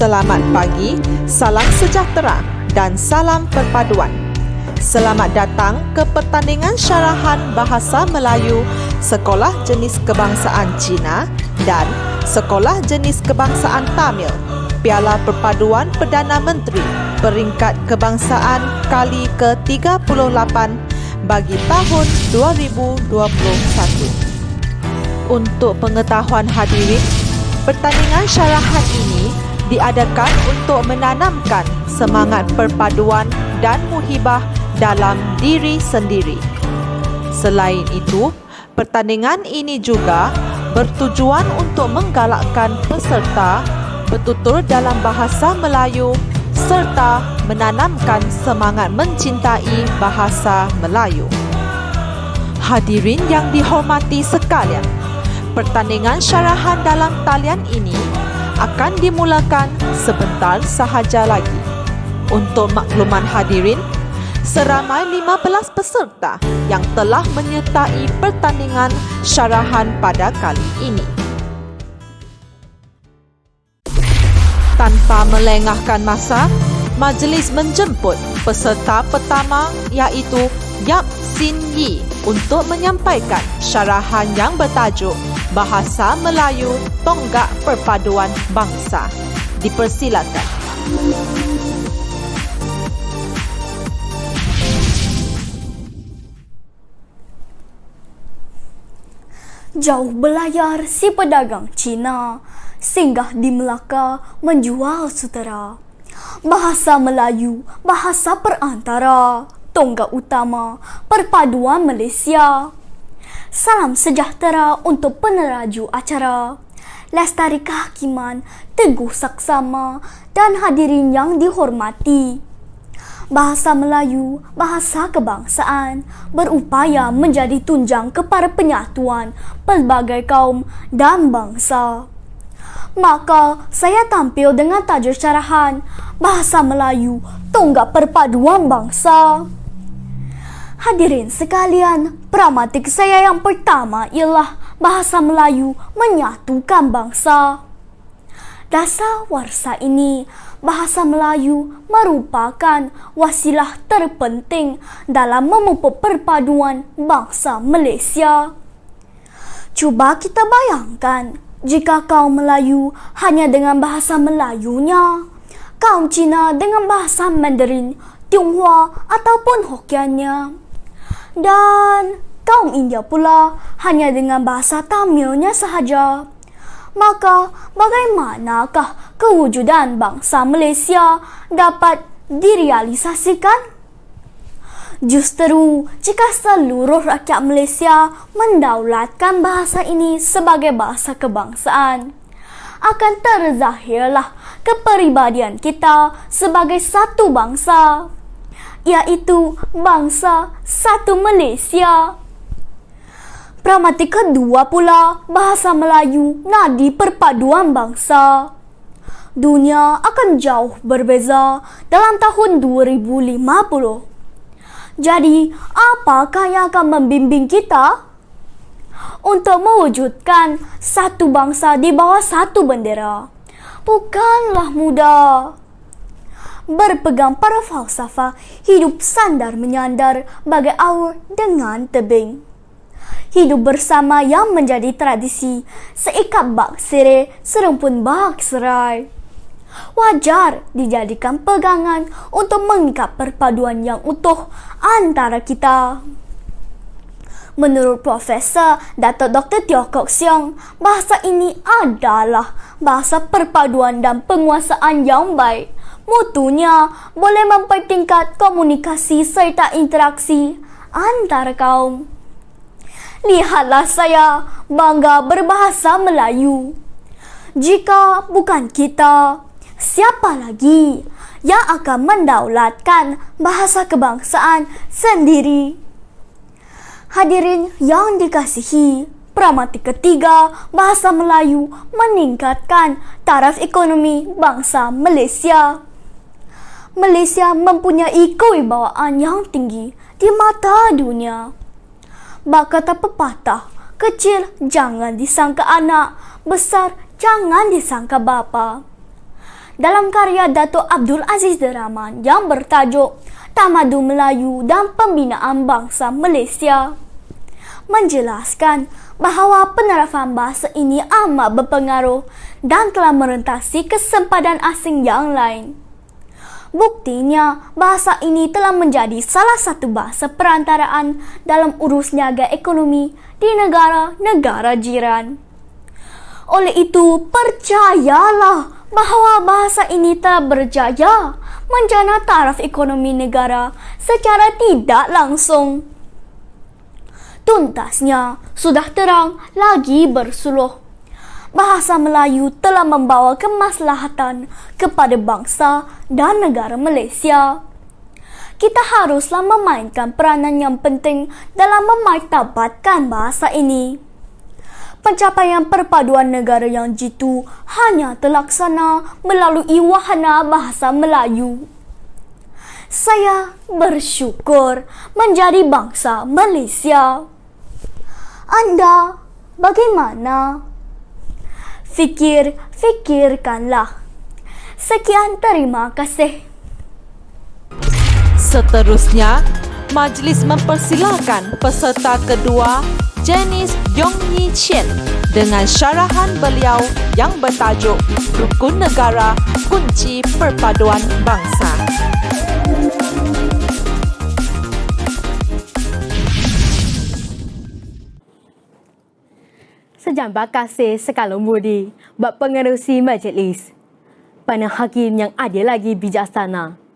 selamat pagi, salam sejahtera dan salam perpaduan. Selamat datang ke pertandingan syarahan Bahasa Melayu Sekolah Jenis Kebangsaan Cina dan Sekolah Jenis Kebangsaan Tamil Piala Perpaduan Perdana Menteri peringkat kebangsaan kali ke-38 bagi tahun 2021. Untuk pengetahuan hadirin, pertandingan syarahan ini diadakan untuk menanamkan semangat perpaduan dan muhibah dalam diri sendiri. Selain itu, pertandingan ini juga bertujuan untuk menggalakkan peserta bertutur dalam bahasa Melayu serta menanamkan semangat mencintai bahasa Melayu. Hadirin yang dihormati sekalian, Pertandingan syarahan dalam talian ini akan dimulakan sebentar sahaja lagi. Untuk makluman hadirin, seramai 15 peserta yang telah menyertai pertandingan syarahan pada kali ini. Tanpa melengahkan masa, majlis menjemput peserta pertama iaitu Yap Sin Yi untuk menyampaikan syarahan yang bertajuk Bahasa Melayu Tonggak Perpaduan Bangsa. Dipersilakan. Jauh belayar si pedagang Cina singgah di Melaka menjual sutera. Bahasa Melayu, bahasa perantara, tonggak utama perpaduan Malaysia. Salam sejahtera untuk peneraju acara. Lestari Kehakiman, Teguh Saksama dan hadirin yang dihormati. Bahasa Melayu, bahasa kebangsaan, berupaya menjadi tunjang kepada penyatuan pelbagai kaum dan bangsa. Maka saya tampil dengan tajuk syarahan Bahasa Melayu, Tonggak Perpaduan Bangsa. Hadirin sekalian, pramatik saya yang pertama ialah bahasa Melayu menyatukan bangsa. Dasar warsa ini, bahasa Melayu merupakan wasilah terpenting dalam memupuk perpaduan bangsa Malaysia. Cuba kita bayangkan jika kaum Melayu hanya dengan bahasa Melayunya, kaum Cina dengan bahasa Mandarin, Tionghoa ataupun Hokkiannya dan kaum India pula hanya dengan bahasa Tamilnya sahaja. Maka bagaimanakah kewujudan bangsa Malaysia dapat direalisasikan? Justeru jika seluruh rakyat Malaysia mendaulatkan bahasa ini sebagai bahasa kebangsaan, akan terzahirlah kepribadian kita sebagai satu bangsa iaitu bangsa satu Malaysia. Pramati kedua pula bahasa Melayu nadi perpaduan bangsa. Dunia akan jauh berbeza dalam tahun 2050. Jadi, apakah yang akan membimbing kita? Untuk mewujudkan satu bangsa di bawah satu bendera. Bukanlah mudah berpegang pada falsafah hidup sandar menyandar bagai aur dengan tebing. Hidup bersama yang menjadi tradisi seikat bak sere serumpun bak serai. Wajar dijadikan pegangan untuk mengikat perpaduan yang utuh antara kita. Menurut Profesor Dato Dr. Teo Kok Siong, bahasa ini adalah bahasa perpaduan dan penguasaan yang baik Mutunya boleh mempertingkat komunikasi serta interaksi antara kaum. Lihatlah saya bangga berbahasa Melayu. Jika bukan kita, siapa lagi yang akan mendaulatkan bahasa kebangsaan sendiri? Hadirin yang dikasihi, Pramati ketiga, bahasa Melayu meningkatkan taraf ekonomi bangsa Malaysia. Malaysia mempunyai kewibawaan yang tinggi di mata dunia. Bak kata pepatah, kecil jangan disangka anak, besar jangan disangka bapa. dalam karya Dato' Abdul Aziz Deraman yang bertajuk Tamadu Melayu dan Pembinaan Bangsa Malaysia menjelaskan bahawa penerapan bahasa ini amat berpengaruh dan telah merentasi kesempadan asing yang lain. Buktinya, bahasa ini telah menjadi salah satu bahasa perantaraan dalam urus niaga ekonomi di negara-negara jiran. Oleh itu, percayalah bahawa bahasa ini telah berjaya menjana taraf ekonomi negara secara tidak langsung. Tuntasnya, sudah terang lagi bersuluh bahasa Melayu telah membawa kemaslahatan kepada bangsa dan negara Malaysia. Kita haruslah memainkan peranan yang penting dalam memartabatkan bahasa ini. Pencapaian perpaduan negara yang jitu hanya terlaksana melalui wahana bahasa Melayu. Saya bersyukur menjadi bangsa Malaysia. Anda bagaimana? fikir-fikirkanlah. Sekian terima kasih. Seterusnya, majlis mempersilakan peserta kedua Janice Yong Yi Chen dengan syarahan beliau yang bertajuk Rukun Negara Kunci Perpaduan Bangsa. Sejambak kasih sekalung budi buat pengerusi majlis. Pana hakim yang adil lagi bijaksana.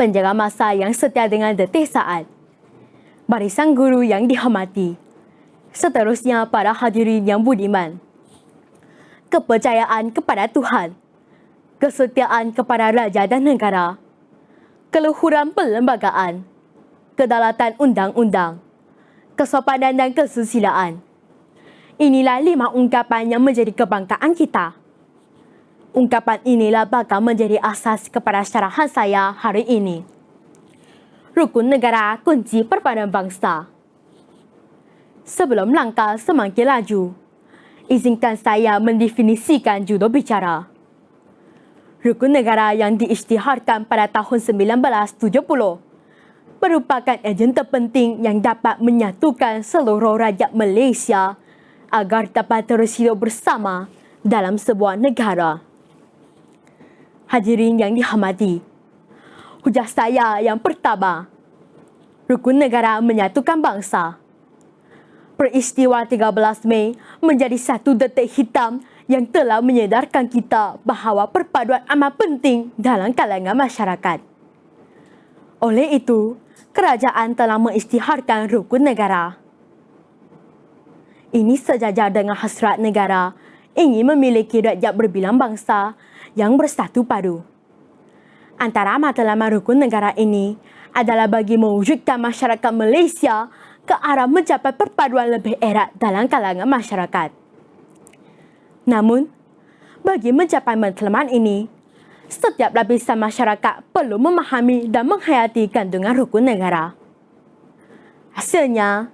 Penjaga masa yang setia dengan detik saat. Barisan guru yang dihormati. Seterusnya para hadirin yang budiman. Kepercayaan kepada Tuhan. Kesetiaan kepada raja dan negara. Keluhuran perlembagaan. Kedalatan undang-undang. Kesopanan dan kesusilaan Inilah lima ungkapan yang menjadi kebanggaan kita. Ungkapan inilah bakal menjadi asas kepada syarahan saya hari ini. Rukun negara kunci perpaduan bangsa. Sebelum langkah semakin laju, izinkan saya mendefinisikan judul bicara. Rukun negara yang diisytiharkan pada tahun 1970 merupakan ejen terpenting yang dapat menyatukan seluruh rakyat Malaysia agar dapat terus hidup bersama dalam sebuah negara. Hadirin yang dihormati, hujah saya yang pertama, rukun negara menyatukan bangsa. Peristiwa 13 Mei menjadi satu detik hitam yang telah menyedarkan kita bahawa perpaduan amat penting dalam kalangan masyarakat. Oleh itu, kerajaan telah mengisytiharkan rukun negara. Ini sejajar dengan hasrat negara ingin memiliki rakyat berbilang bangsa yang bersatu padu. Antara matlamat rukun negara ini adalah bagi mewujudkan masyarakat Malaysia ke arah mencapai perpaduan lebih erat dalam kalangan masyarakat. Namun, bagi mencapai matlamat ini, setiap lapisan masyarakat perlu memahami dan menghayati kandungan rukun negara. Hasilnya,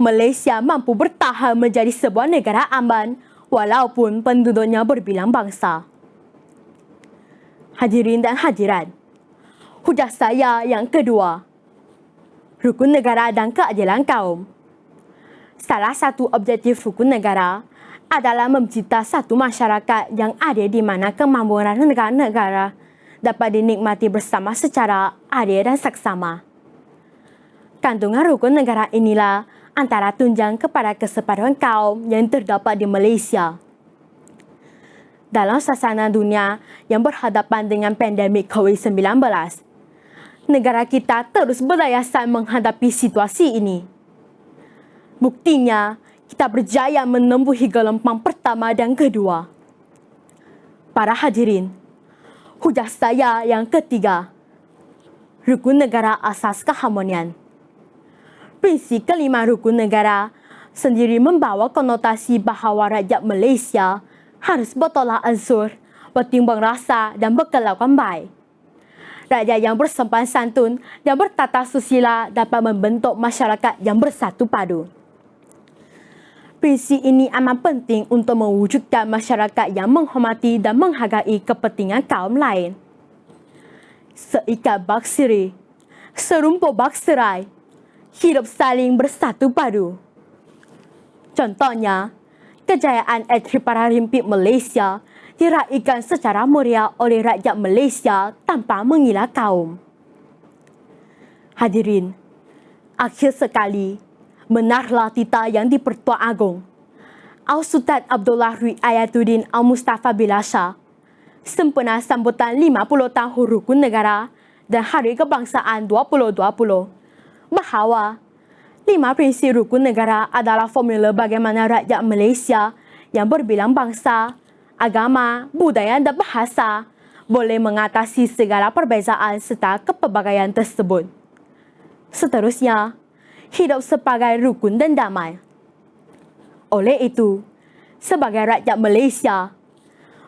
Malaysia mampu bertahan menjadi sebuah negara aman walaupun penduduknya berbilang bangsa. Hadirin dan hadirat, hujah saya yang kedua, rukun negara dan keadilan kaum. Salah satu objektif rukun negara adalah mencipta satu masyarakat yang ada di mana kemampuan negara-negara dapat dinikmati bersama secara adil dan seksama. Kandungan rukun negara inilah antara tunjang kepada kesepaduan kaum yang terdapat di Malaysia. Dalam sasana dunia yang berhadapan dengan pandemik COVID-19, negara kita terus berdayasan menghadapi situasi ini. Buktinya, kita berjaya menembuhi gelombang pertama dan kedua. Para hadirin, hujah saya yang ketiga, rukun negara asas keharmonian prinsip kelima rukun negara sendiri membawa konotasi bahawa rakyat Malaysia harus bertolak ansur, bertimbang rasa dan berkelakuan baik. Rakyat yang bersempan santun dan bertata susila dapat membentuk masyarakat yang bersatu padu. Prinsip ini amat penting untuk mewujudkan masyarakat yang menghormati dan menghargai kepentingan kaum lain. Seikat baksiri, serumpuk bakserai, hidup saling bersatu padu. Contohnya, kejayaan atlet Paralimpik Malaysia diraikan secara meriah oleh rakyat Malaysia tanpa mengira kaum. Hadirin, akhir sekali, benarlah tita yang di-Pertuan Agong. Al-Sultan Abdullah Rui Ayatuddin Al-Mustafa Bilasha sempena sambutan 50 tahun rukun negara dan Hari Kebangsaan 2020 bahawa lima prinsip rukun negara adalah formula bagaimana rakyat Malaysia yang berbilang bangsa agama, budaya dan bahasa boleh mengatasi segala perbezaan serta kepelbagaian tersebut. Seterusnya, hidup sebagai rukun dan damai. Oleh itu, sebagai rakyat Malaysia,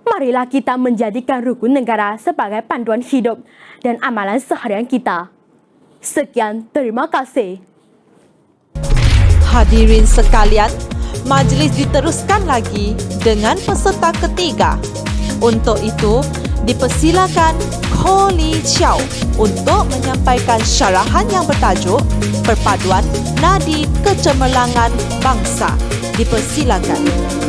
marilah kita menjadikan rukun negara sebagai panduan hidup dan amalan seharian kita. Sekian, terima kasih. Hadirin sekalian, majlis diteruskan lagi dengan peserta ketiga. Untuk itu, dipersilakan Koli Chow untuk menyampaikan syarahan yang bertajuk Perpaduan Nadi Kecemerlangan Bangsa. Dipersilakan.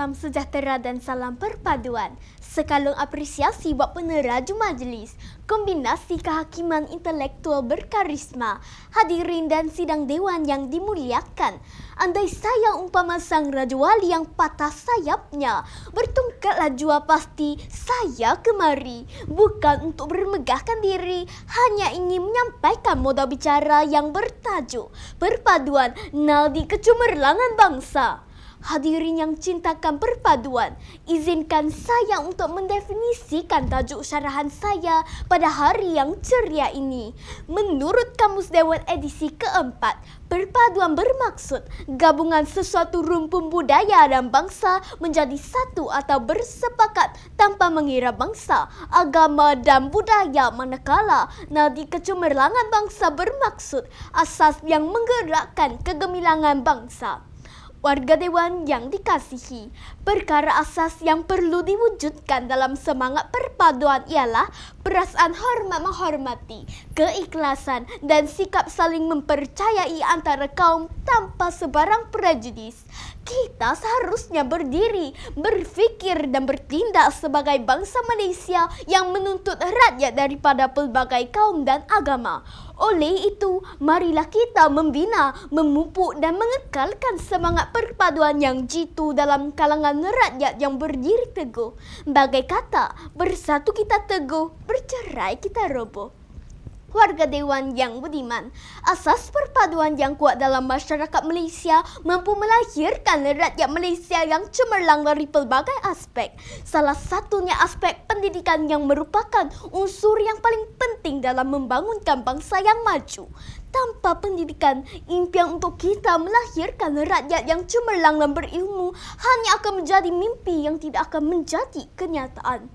Salam sejahtera dan salam perpaduan. Sekalung apresiasi buat peneraju majlis. Kombinasi kehakiman intelektual berkarisma. Hadirin dan sidang dewan yang dimuliakan. Andai saya umpama sang Raja Wali yang patah sayapnya. Bertungkatlah jua pasti saya kemari. Bukan untuk bermegahkan diri. Hanya ingin menyampaikan modal bicara yang bertajuk. Perpaduan nadi kecemerlangan bangsa. Hadirin yang cintakan perpaduan, izinkan saya untuk mendefinisikan tajuk syarahan saya pada hari yang ceria ini. Menurut Kamus Dewan edisi keempat, perpaduan bermaksud gabungan sesuatu rumpun budaya dan bangsa menjadi satu atau bersepakat tanpa mengira bangsa, agama dan budaya manakala nadi kecemerlangan bangsa bermaksud asas yang menggerakkan kegemilangan bangsa warga dewan yang dikasihi. Perkara asas yang perlu diwujudkan dalam semangat perpaduan ialah perasaan hormat menghormati, keikhlasan dan sikap saling mempercayai antara kaum tanpa sebarang prejudis. Kita seharusnya berdiri, berfikir dan bertindak sebagai bangsa Malaysia yang menuntut rakyat daripada pelbagai kaum dan agama. Oleh itu, marilah kita membina, memupuk dan mengekalkan semangat perpaduan yang jitu dalam kalangan rakyat yang berdiri teguh. Bagai kata, bersatu kita teguh, bercerai kita roboh warga dewan yang budiman. Asas perpaduan yang kuat dalam masyarakat Malaysia mampu melahirkan rakyat Malaysia yang cemerlang dari pelbagai aspek. Salah satunya aspek pendidikan yang merupakan unsur yang paling penting dalam membangunkan bangsa yang maju. Tanpa pendidikan, impian untuk kita melahirkan rakyat yang cemerlang dan berilmu hanya akan menjadi mimpi yang tidak akan menjadi kenyataan.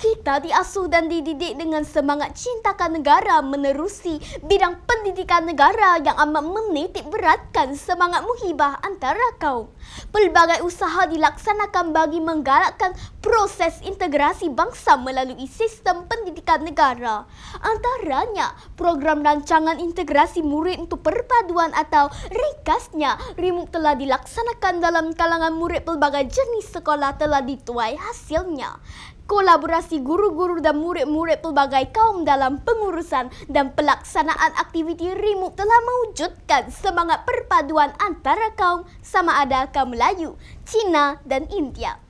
Kita diasuh dan dididik dengan semangat cintakan negara menerusi bidang pendidikan negara yang amat menitik beratkan semangat muhibah antara kaum. Pelbagai usaha dilaksanakan bagi menggalakkan proses integrasi bangsa melalui sistem pendidikan negara. Antaranya, program rancangan integrasi murid untuk perpaduan atau ringkasnya, RIMUK telah dilaksanakan dalam kalangan murid pelbagai jenis sekolah telah dituai hasilnya kolaborasi guru-guru dan murid-murid pelbagai kaum dalam pengurusan dan pelaksanaan aktiviti remote telah mewujudkan semangat perpaduan antara kaum sama ada kaum Melayu, Cina dan India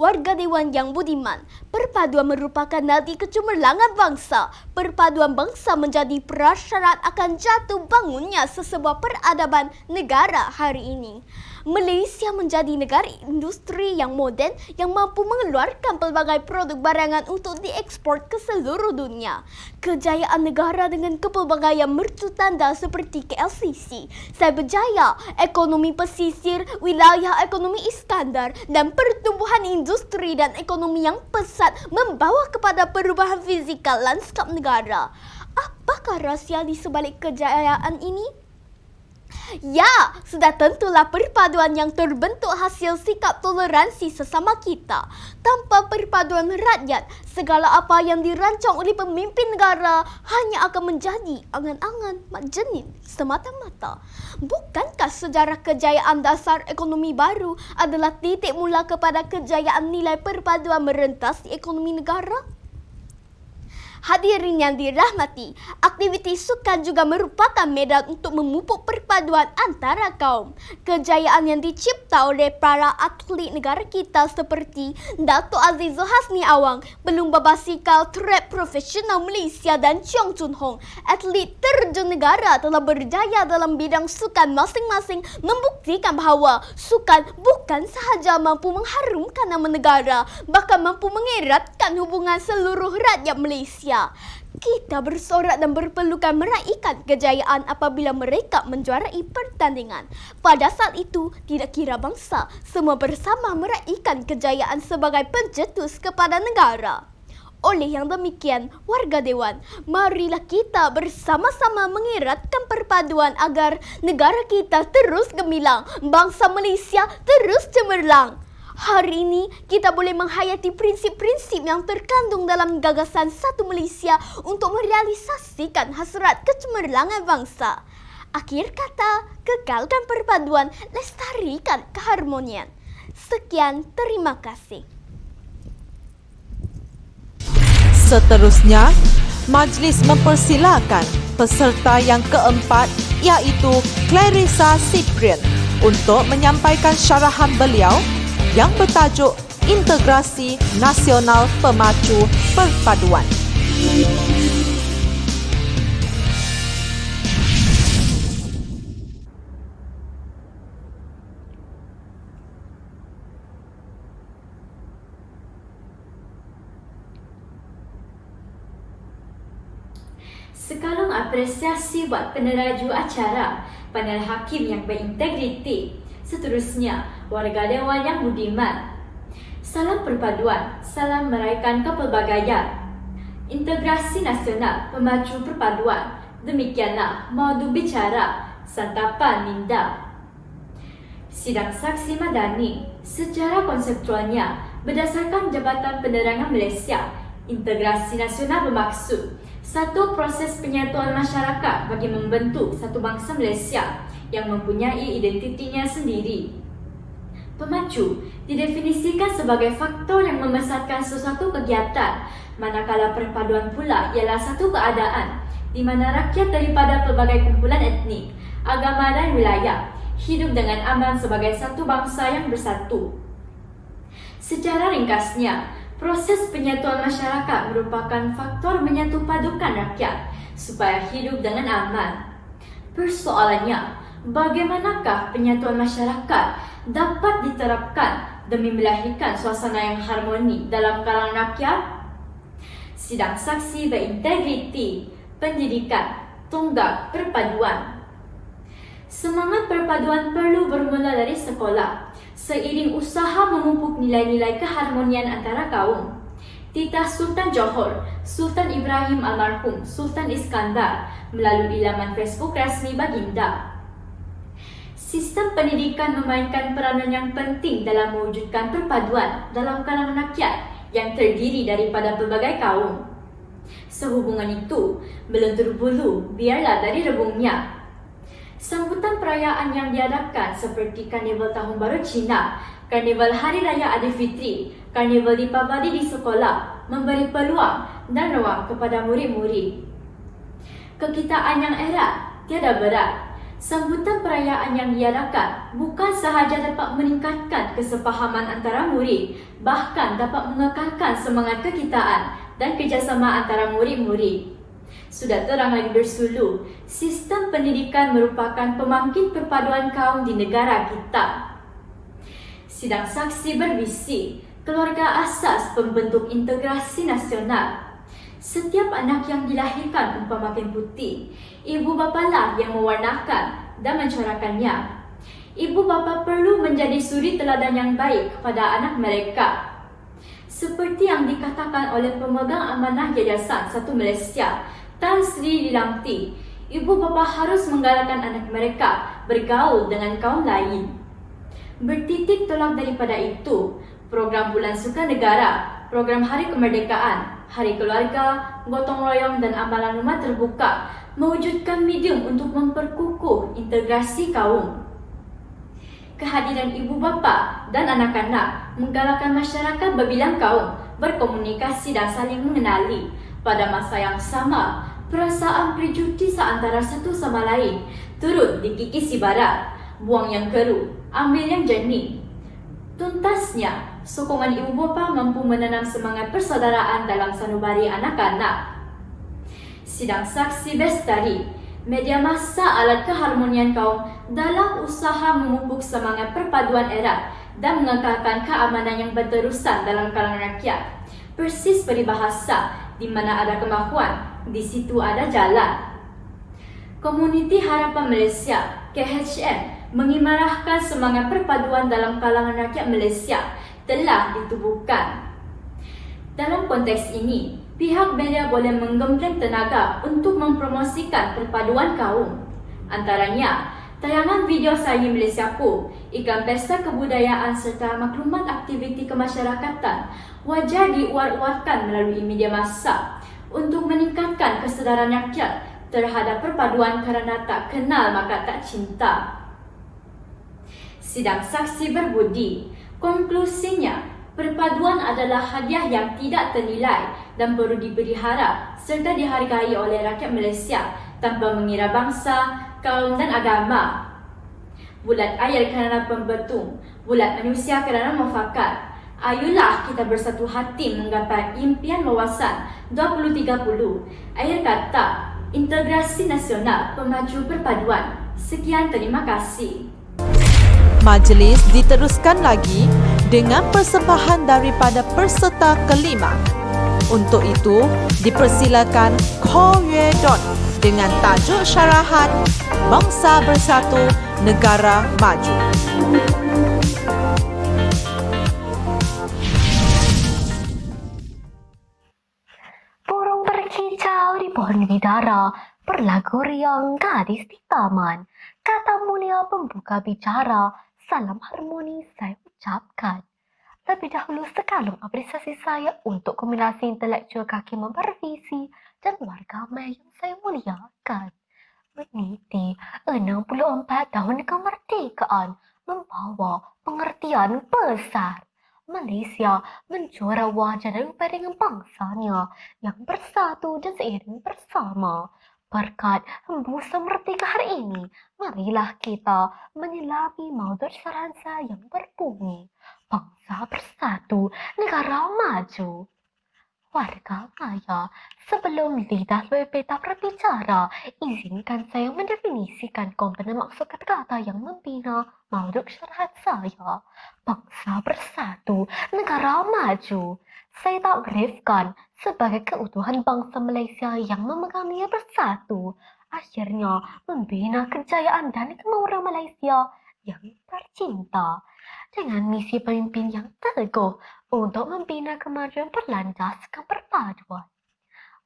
warga dewan yang budiman. Perpaduan merupakan nadi kecemerlangan bangsa. Perpaduan bangsa menjadi prasyarat akan jatuh bangunnya sesebuah peradaban negara hari ini. Malaysia menjadi negara industri yang moden yang mampu mengeluarkan pelbagai produk barangan untuk diekspor ke seluruh dunia. Kejayaan negara dengan kepelbagaian mercu tanda seperti KLCC, Cyberjaya, ekonomi pesisir, wilayah ekonomi Iskandar dan pertumbuhan industri dan ekonomi yang pesat membawa kepada perubahan fizikal lanskap negara Apakah rahsia di sebalik kejayaan ini? Ya, sudah tentulah perpaduan yang terbentuk hasil sikap toleransi sesama kita. Tanpa perpaduan rakyat, segala apa yang dirancang oleh pemimpin negara hanya akan menjadi angan-angan mak jenin semata-mata. Bukankah sejarah kejayaan dasar ekonomi baru adalah titik mula kepada kejayaan nilai perpaduan merentas di ekonomi negara? Hadirin yang dirahmati, aktiviti sukan juga merupakan medan untuk memupuk perpaduan antara kaum. Kejayaan yang dicipta oleh para atlet negara kita seperti Dato' Aziz Hasni Awang, belum babasikal trap profesional Malaysia dan Cheong Chun Hong, atlet terjun negara telah berjaya dalam bidang sukan masing-masing membuktikan bahawa sukan bukan sahaja mampu mengharumkan nama negara, bahkan mampu mengeratkan hubungan seluruh rakyat Malaysia. Malaysia. Kita bersorak dan berpelukan meraihkan kejayaan apabila mereka menjuarai pertandingan. Pada saat itu, tidak kira bangsa, semua bersama meraihkan kejayaan sebagai pencetus kepada negara. Oleh yang demikian, warga Dewan, marilah kita bersama-sama mengeratkan perpaduan agar negara kita terus gemilang, bangsa Malaysia terus cemerlang. Hari ini kita boleh menghayati prinsip-prinsip yang terkandung dalam gagasan satu Malaysia untuk merealisasikan hasrat kecemerlangan bangsa. Akhir kata, kekalkan perpaduan, lestarikan keharmonian. Sekian, terima kasih. Seterusnya, majlis mempersilakan peserta yang keempat iaitu Clarissa Cyprian untuk menyampaikan syarahan beliau yang bertajuk Integrasi Nasional Pemacu Perpaduan. Sekalung apresiasi buat peneraju acara, panel hakim yang berintegriti, Seterusnya, warga Dewan yang budiman. Salam perpaduan, salam meraihkan kepelbagaian. Integrasi nasional pemacu perpaduan. Demikianlah modu bicara santapan minda. Sidang saksi madani secara konseptualnya berdasarkan Jabatan Penerangan Malaysia, integrasi nasional bermaksud satu proses penyatuan masyarakat bagi membentuk satu bangsa Malaysia yang mempunyai identitinya sendiri. Pemacu didefinisikan sebagai faktor yang membesarkan sesuatu kegiatan, manakala perpaduan pula ialah satu keadaan di mana rakyat daripada pelbagai kumpulan etnik, agama dan wilayah hidup dengan aman sebagai satu bangsa yang bersatu. Secara ringkasnya, proses penyatuan masyarakat merupakan faktor menyatu padukan rakyat supaya hidup dengan aman. Persoalannya, bagaimanakah penyatuan masyarakat dapat diterapkan demi melahirkan suasana yang harmoni dalam kalangan rakyat? Sidang saksi berintegriti, pendidikan, tonggak perpaduan. Semangat perpaduan perlu bermula dari sekolah, seiring usaha memupuk nilai-nilai keharmonian antara kaum. Titah Sultan Johor, Sultan Ibrahim Almarhum, Sultan Iskandar melalui laman Facebook rasmi Baginda Sistem pendidikan memainkan peranan yang penting dalam mewujudkan perpaduan dalam kalangan rakyat yang terdiri daripada pelbagai kaum. Sehubungan itu, melentur bulu biarlah dari rebungnya. Sambutan perayaan yang diadakan seperti Karnival Tahun Baru Cina, Karnival Hari Raya Aidilfitri, Karnival Deepavali di sekolah memberi peluang dan ruang kepada murid-murid. Kekitaan yang erat tiada berat Sambutan perayaan yang diadakan bukan sahaja dapat meningkatkan kesepahaman antara murid, bahkan dapat mengekalkan semangat kekitaan dan kerjasama antara murid-murid. Sudah terang lagi bersulu, sistem pendidikan merupakan pemangkin perpaduan kaum di negara kita. Sidang saksi berbisi, keluarga asas pembentuk integrasi nasional Setiap anak yang dilahirkan umpama makin putih, ibu bapa lah yang mewarnakan dan mencorakannya. Ibu bapa perlu menjadi suri teladan yang baik kepada anak mereka. Seperti yang dikatakan oleh pemegang amanah Yayasan Satu Malaysia, Tan Sri Lilamti, ibu bapa harus menggalakkan anak mereka bergaul dengan kaum lain. Bertitik tolak daripada itu, program Bulan Suka Negara, program Hari Kemerdekaan, Hari Keluarga, Gotong Royong dan Amalan Rumah Terbuka mewujudkan medium untuk memperkukuh integrasi kaum. Kehadiran ibu bapa dan anak-anak menggalakkan masyarakat berbilang kaum berkomunikasi dan saling mengenali. Pada masa yang sama, perasaan prejudice antara satu sama lain turut dikikisi barat. Buang yang keruh, ambil yang jernih. Tuntasnya, sokongan ibu bapa mampu menanam semangat persaudaraan dalam sanubari anak-anak. Sidang saksi bestari, media massa alat keharmonian kaum dalam usaha memupuk semangat perpaduan erat dan mengekalkan keamanan yang berterusan dalam kalangan rakyat. Persis peribahasa, di mana ada kemahuan, di situ ada jalan. Komuniti Harapan Malaysia, KHM, mengimarahkan semangat perpaduan dalam kalangan rakyat Malaysia telah ditubuhkan. Dalam konteks ini, pihak media boleh menggembleng tenaga untuk mempromosikan perpaduan kaum. Antaranya, tayangan video Sayi Malaysia Ku, iklan pesta kebudayaan serta maklumat aktiviti kemasyarakatan wajar diuar-uarkan melalui media massa untuk meningkatkan kesedaran rakyat terhadap perpaduan kerana tak kenal maka tak cinta. Sidang saksi berbudi, konklusinya perpaduan adalah hadiah yang tidak ternilai dan perlu diberi harap serta dihargai oleh rakyat Malaysia tanpa mengira bangsa, kaum dan agama. Bulat air kerana pembetung, bulat manusia kerana mufakat. Ayolah kita bersatu hati menggapai impian wawasan 2030. Air kata, Integrasi Nasional Pemaju Perpaduan. Sekian terima kasih. Majlis diteruskan lagi dengan persembahan daripada peserta kelima. Untuk itu, dipersilakan Ko Yue Dot dengan tajuk syarahan Bangsa Bersatu Negara Maju. Pohon bidara berlagu riang gadis di taman. Kata mulia pembuka bicara, salam harmoni saya ucapkan. Lebih dahulu sekalung apresiasi saya untuk kombinasi intelektual kaki mempervisi dan warga yang saya muliakan. Meniti 64 tahun kemerdekaan membawa pengertian besar. Malaysia menjuara wajah dan dengan bangsanya yang bersatu dan seiring bersama. Berkat hembusan merdeka hari ini, marilah kita menyelami maudut saransa yang berbunyi. Bangsa bersatu, negara maju warga maya. Sebelum lidah lebih berbicara, izinkan saya mendefinisikan komponen maksud kata-kata yang membina mauduk syarahat saya. Bangsa bersatu, negara maju. Saya tak briefkan sebagai keutuhan bangsa Malaysia yang memegangnya bersatu. Akhirnya membina kejayaan dan kemauan Malaysia yang tercinta dengan misi pemimpin yang teguh untuk membina kemajuan berlandaskan perpaduan.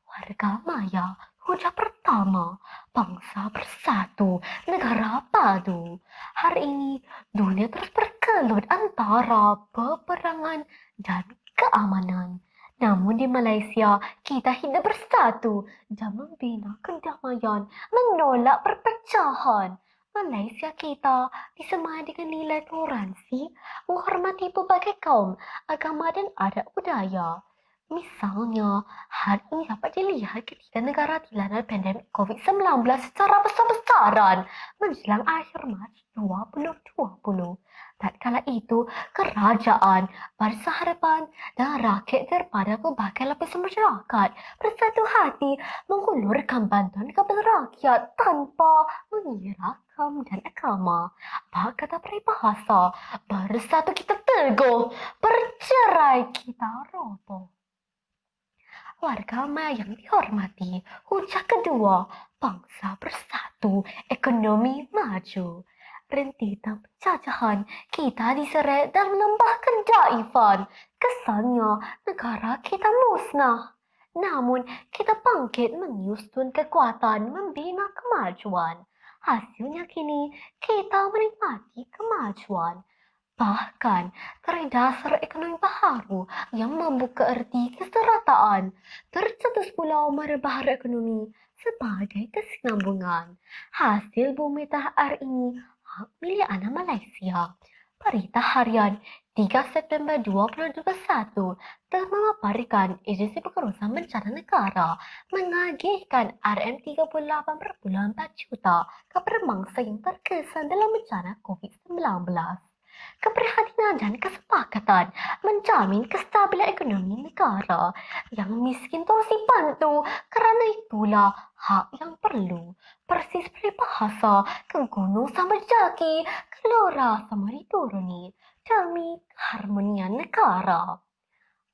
Warga Maya, hujah pertama, bangsa bersatu, negara padu. Hari ini, dunia terus berkelut antara peperangan dan keamanan. Namun di Malaysia, kita hidup bersatu dan membina kedamaian, menolak perpecahan. Malaysia kita disemai dengan nilai toleransi, menghormati berbagai kaum, agama dan adat budaya. Misalnya, hal ini dapat dilihat ketika negara dilanda pandemik COVID-19 secara besar-besaran menjelang akhir Mac 2020. Tatkala itu, kerajaan, bangsa harapan dan rakyat daripada berbagai lapisan masyarakat bersatu hati menghulurkan bantuan kepada rakyat tanpa mengira kaum dan agama. Apa kata peribahasa? Bersatu kita teguh, bercerai kita roboh warga yang dihormati. Hujah kedua, bangsa bersatu, ekonomi maju. Rentitan penjajahan, kita diseret dan menambah kedaifan. Kesannya negara kita musnah. Namun, kita bangkit menyusun kekuatan membina kemajuan. Hasilnya kini, kita menikmati kemajuan. Bahkan, terdasar ekonomi baharu yang membuka erti keserataan, tercetus pula merbahara ekonomi sebagai kesinambungan. Hasil bumi tahar ini hak anak Malaysia. Berita harian 3 September 2021 telah memaparkan Agensi Pengurusan Bencana Negara mengagihkan RM38.4 juta kepada mangsa yang terkesan dalam bencana COVID-19 keprihatinan dan kesepakatan menjamin kestabilan ekonomi negara. Yang miskin terus dibantu kerana itulah hak yang perlu. Persis peribahasa ke gunung sama jaki kelora sama dituruni demi keharmonian negara.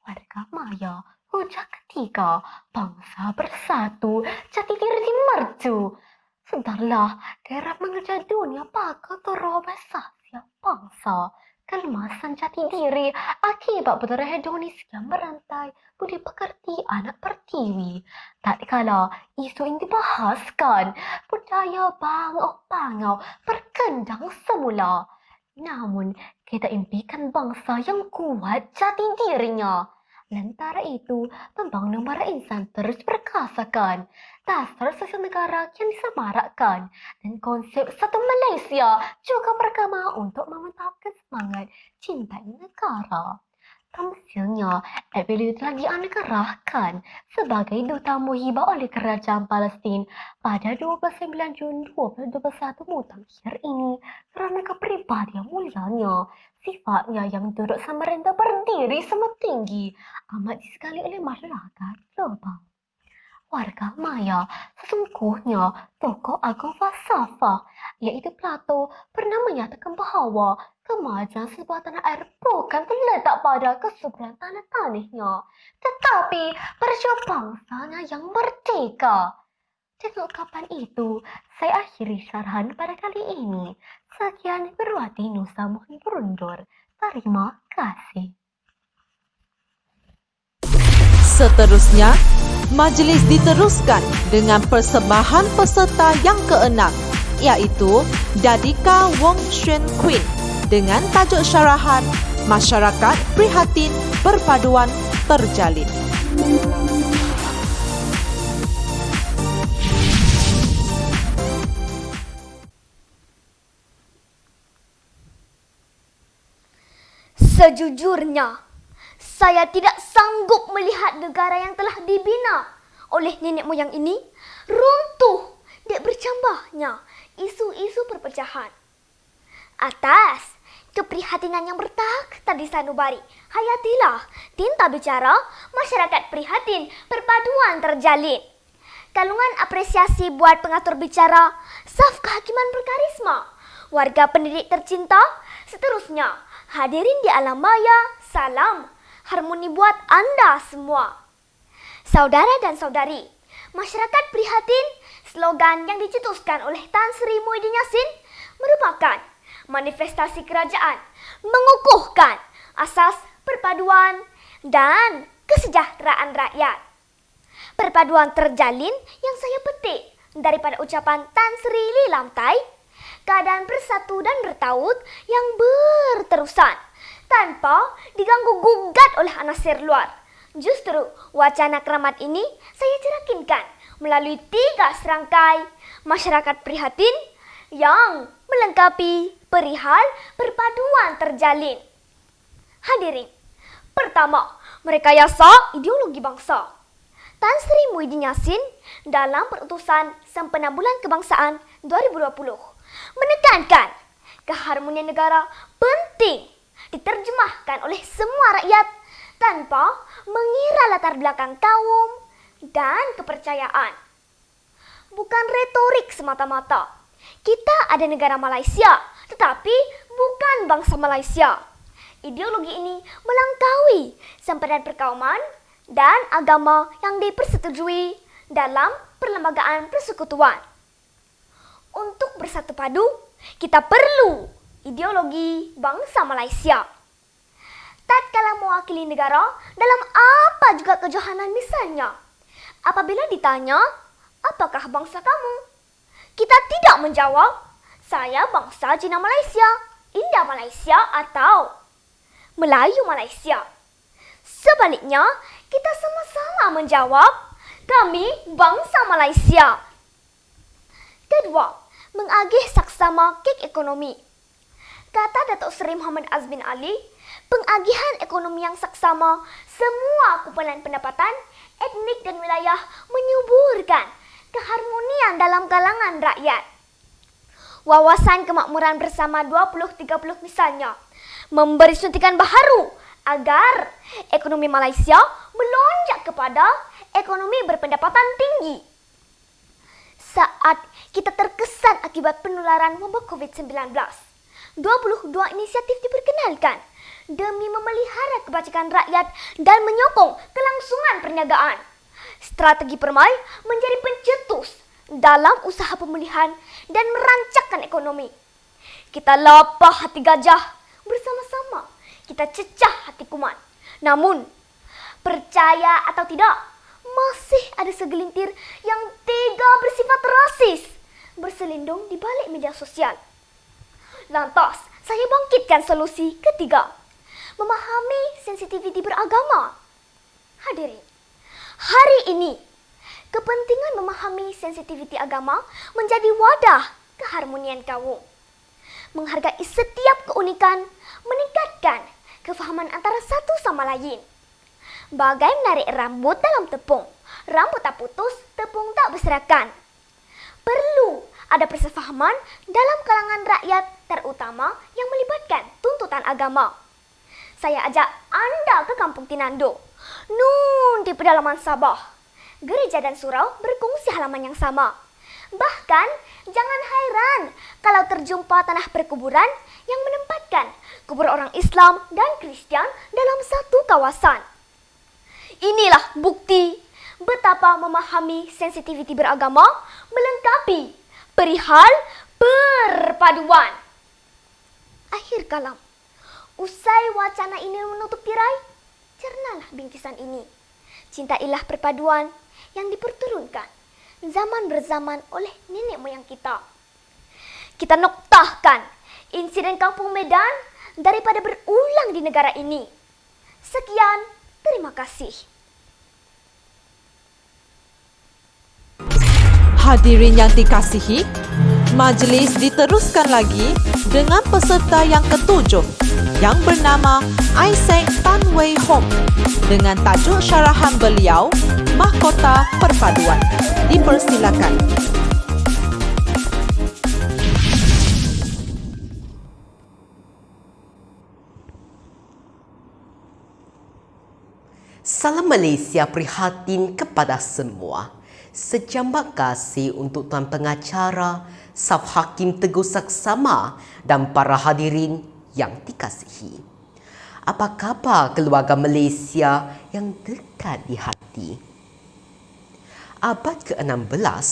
Warga maya hujah ketiga bangsa bersatu jati diri mercu Sedarlah, daerah mengejar dunia pakai terobesah setiap bangsa kelemasan jati diri akibat berdarah hedonis yang berantai budi pekerti anak pertiwi. Tak kala isu ini dibahaskan, budaya bangau-bangau berkendang semula. Namun, kita impikan bangsa yang kuat jati dirinya. Lantara itu, pembangunan para insan terus berkasakan. Dasar sosial negara yang disemarakkan dan konsep satu Malaysia juga bergema untuk memantapkan semangat cinta negara. Hasilnya, Ability telah dianugerahkan sebagai Duta Muhibah oleh Kerajaan Palestin pada 29 Jun 2021 mutakhir ini kerana kepribadian mulianya. Sifatnya yang duduk sama rendah berdiri sama tinggi amat disekali oleh masyarakat global warga Maya. Sesungguhnya, tokoh agung falsafah, iaitu Plato, pernah menyatakan bahawa kemajuan sebuah tanah air bukan terletak pada kesuburan tanah tanahnya, tetapi pada bangsanya yang merdeka. Dengan kapan itu, saya akhiri syarahan pada kali ini. Sekian berwati Nusa Muhin Berundur. Terima kasih. Seterusnya, majlis diteruskan dengan persembahan peserta yang keenam iaitu Dadika Wong Xuan Queen dengan tajuk syarahan Masyarakat Prihatin Perpaduan Terjalin. Sejujurnya, saya tidak sanggup melihat negara yang telah dibina oleh nenek moyang ini runtuh dan bercambahnya isu-isu perpecahan. Atas keprihatinan yang bertakhta di sanubari, hayatilah tinta bicara masyarakat prihatin perpaduan terjalin. Kalungan apresiasi buat pengatur bicara, saf kehakiman berkarisma, warga pendidik tercinta, seterusnya hadirin di alam maya, salam harmoni buat anda semua. Saudara dan saudari, masyarakat prihatin slogan yang dicetuskan oleh Tan Sri Muhyiddin Yassin merupakan manifestasi kerajaan mengukuhkan asas perpaduan dan kesejahteraan rakyat. Perpaduan terjalin yang saya petik daripada ucapan Tan Sri Lamtai, keadaan bersatu dan bertaut yang berterusan tanpa diganggu gugat oleh anasir luar. Justru wacana keramat ini saya jerakinkan melalui tiga serangkai masyarakat prihatin yang melengkapi perihal perpaduan terjalin. Hadirin, pertama, mereka yasa ideologi bangsa. Tan Sri Muhyiddin Yassin dalam perutusan Sempena Bulan Kebangsaan 2020 menekankan keharmonian negara penting diterjemahkan oleh semua rakyat tanpa mengira latar belakang kaum dan kepercayaan. Bukan retorik semata-mata. Kita ada negara Malaysia, tetapi bukan bangsa Malaysia. Ideologi ini melangkaui sempadan perkauman dan agama yang dipersetujui dalam perlembagaan persekutuan. Untuk bersatu padu, kita perlu ideologi bangsa Malaysia. Tak kala mewakili negara dalam apa juga kejohanan misalnya, Apabila ditanya, apakah bangsa kamu? Kita tidak menjawab, saya bangsa Cina Malaysia, India Malaysia atau Melayu Malaysia. Sebaliknya, kita sama-sama menjawab, kami bangsa Malaysia. Kedua, mengagih saksama kek ekonomi. Kata Datuk Seri Muhammad Azmin Ali, pengagihan ekonomi yang saksama semua kumpulan pendapatan, etnik dan wilayah menyuburkan keharmonian dalam kalangan rakyat. Wawasan kemakmuran bersama 2030 misalnya memberi suntikan baharu agar ekonomi Malaysia melonjak kepada ekonomi berpendapatan tinggi. Saat kita terkesan akibat penularan wabak COVID-19, 22 inisiatif diperkenalkan demi memelihara kebajikan rakyat dan menyokong kelangsungan perniagaan. Strategi Permai menjadi pencetus dalam usaha pemulihan dan merancangkan ekonomi. Kita lapah hati gajah bersama-sama. Kita cecah hati kuman. Namun, percaya atau tidak, masih ada segelintir yang tega bersifat rasis berselindung di balik media sosial. Lantas, saya bangkitkan solusi ketiga. Memahami sensitiviti beragama. Hadirin, Hari ini, kepentingan memahami sensitiviti agama menjadi wadah keharmonian kaum. Menghargai setiap keunikan, meningkatkan kefahaman antara satu sama lain. Bagai menarik rambut dalam tepung, rambut tak putus, tepung tak berserakan. Perlu ada persefahaman dalam kalangan rakyat terutama yang melibatkan tuntutan agama. Saya ajak anda ke Kampung Tinando Nun di pedalaman Sabah. Gereja dan surau berkongsi halaman yang sama. Bahkan, jangan heran kalau terjumpa tanah perkuburan yang menempatkan kubur orang Islam dan Kristian dalam satu kawasan. Inilah bukti betapa memahami sensitiviti beragama melengkapi perihal perpaduan. Akhir kalam. Usai wacana ini menutup tirai, cernalah bingkisan ini. Cintailah perpaduan yang diperturunkan zaman berzaman oleh nenek moyang kita. Kita noktahkan insiden kampung Medan daripada berulang di negara ini. Sekian, terima kasih. Hadirin yang dikasihi, majlis diteruskan lagi dengan peserta yang ketujuh yang bernama Isaac Tan Wei Hong dengan tajuk syarahan beliau Mahkota Perpaduan. Dipersilakan. Salam Malaysia prihatin kepada semua. Sejambak kasih untuk Tuan Pengacara, Saf Hakim Teguh Saksama dan para hadirin yang dikasihi. Apa khabar keluarga Malaysia yang dekat di hati? Abad ke-16,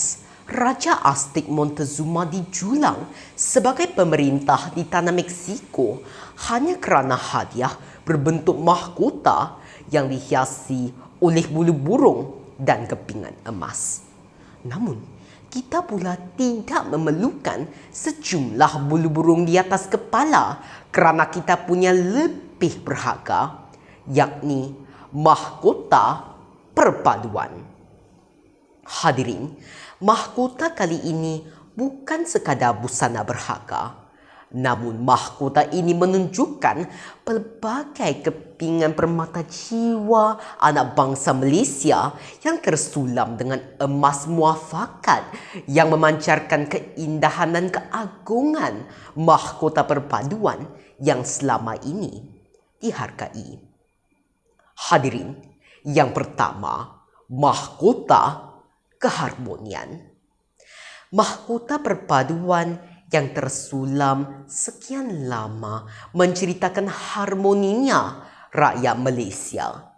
Raja Aztec Montezuma dijulang sebagai pemerintah di tanah Meksiko hanya kerana hadiah berbentuk mahkota yang dihiasi oleh bulu burung dan kepingan emas. Namun, kita pula tidak memerlukan sejumlah bulu burung di atas kepala kerana kita punya lebih berharga yakni mahkota perpaduan. Hadirin, mahkota kali ini bukan sekadar busana berharga Namun mahkota ini menunjukkan pelbagai kepingan permata jiwa anak bangsa Malaysia yang tersulam dengan emas muafakat yang memancarkan keindahan dan keagungan mahkota perpaduan yang selama ini dihargai. Hadirin, yang pertama, mahkota keharmonian. Mahkota perpaduan yang tersulam sekian lama menceritakan harmoninya rakyat Malaysia.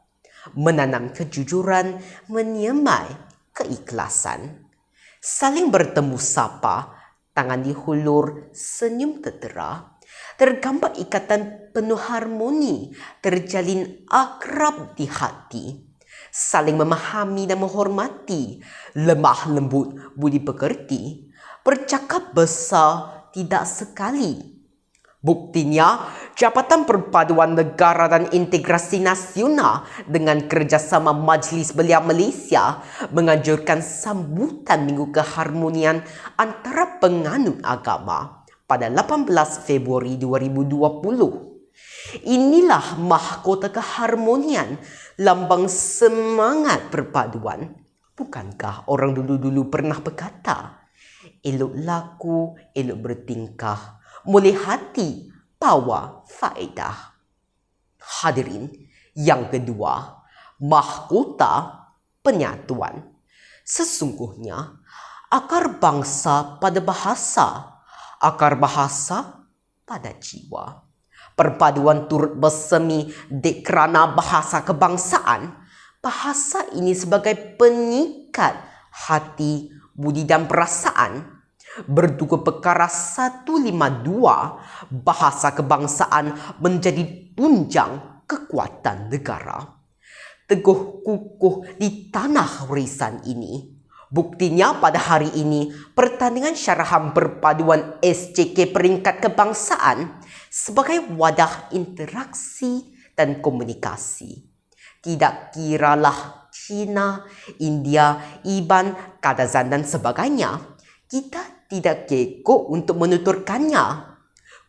Menanam kejujuran, menyemai keikhlasan. Saling bertemu sapa, tangan dihulur, senyum tertera. Tergambar ikatan penuh harmoni, terjalin akrab di hati. saling memahami dan menghormati, lemah lembut, budi pekerti, bercakap besar tidak sekali. Buktinya, Jabatan Perpaduan Negara dan Integrasi Nasional dengan kerjasama Majlis Belia Malaysia menganjurkan sambutan Minggu Keharmonian antara penganut agama pada 18 Februari 2020. Inilah mahkota keharmonian, lambang semangat perpaduan. Bukankah orang dulu-dulu pernah berkata, elok laku, elok bertingkah, mulai hati, bawa faedah. Hadirin, yang kedua, mahkota penyatuan. Sesungguhnya, akar bangsa pada bahasa, akar bahasa pada jiwa perpaduan turut bersemi di kerana bahasa kebangsaan. Bahasa ini sebagai penyikat hati, budi dan perasaan. Bertuku perkara 152, bahasa kebangsaan menjadi tunjang kekuatan negara. Teguh kukuh di tanah warisan ini. Buktinya pada hari ini, pertandingan syarahan perpaduan SCK peringkat kebangsaan sebagai wadah interaksi dan komunikasi. Tidak kiralah China, India, Iban, Kadazan dan sebagainya, kita tidak kekok untuk menuturkannya.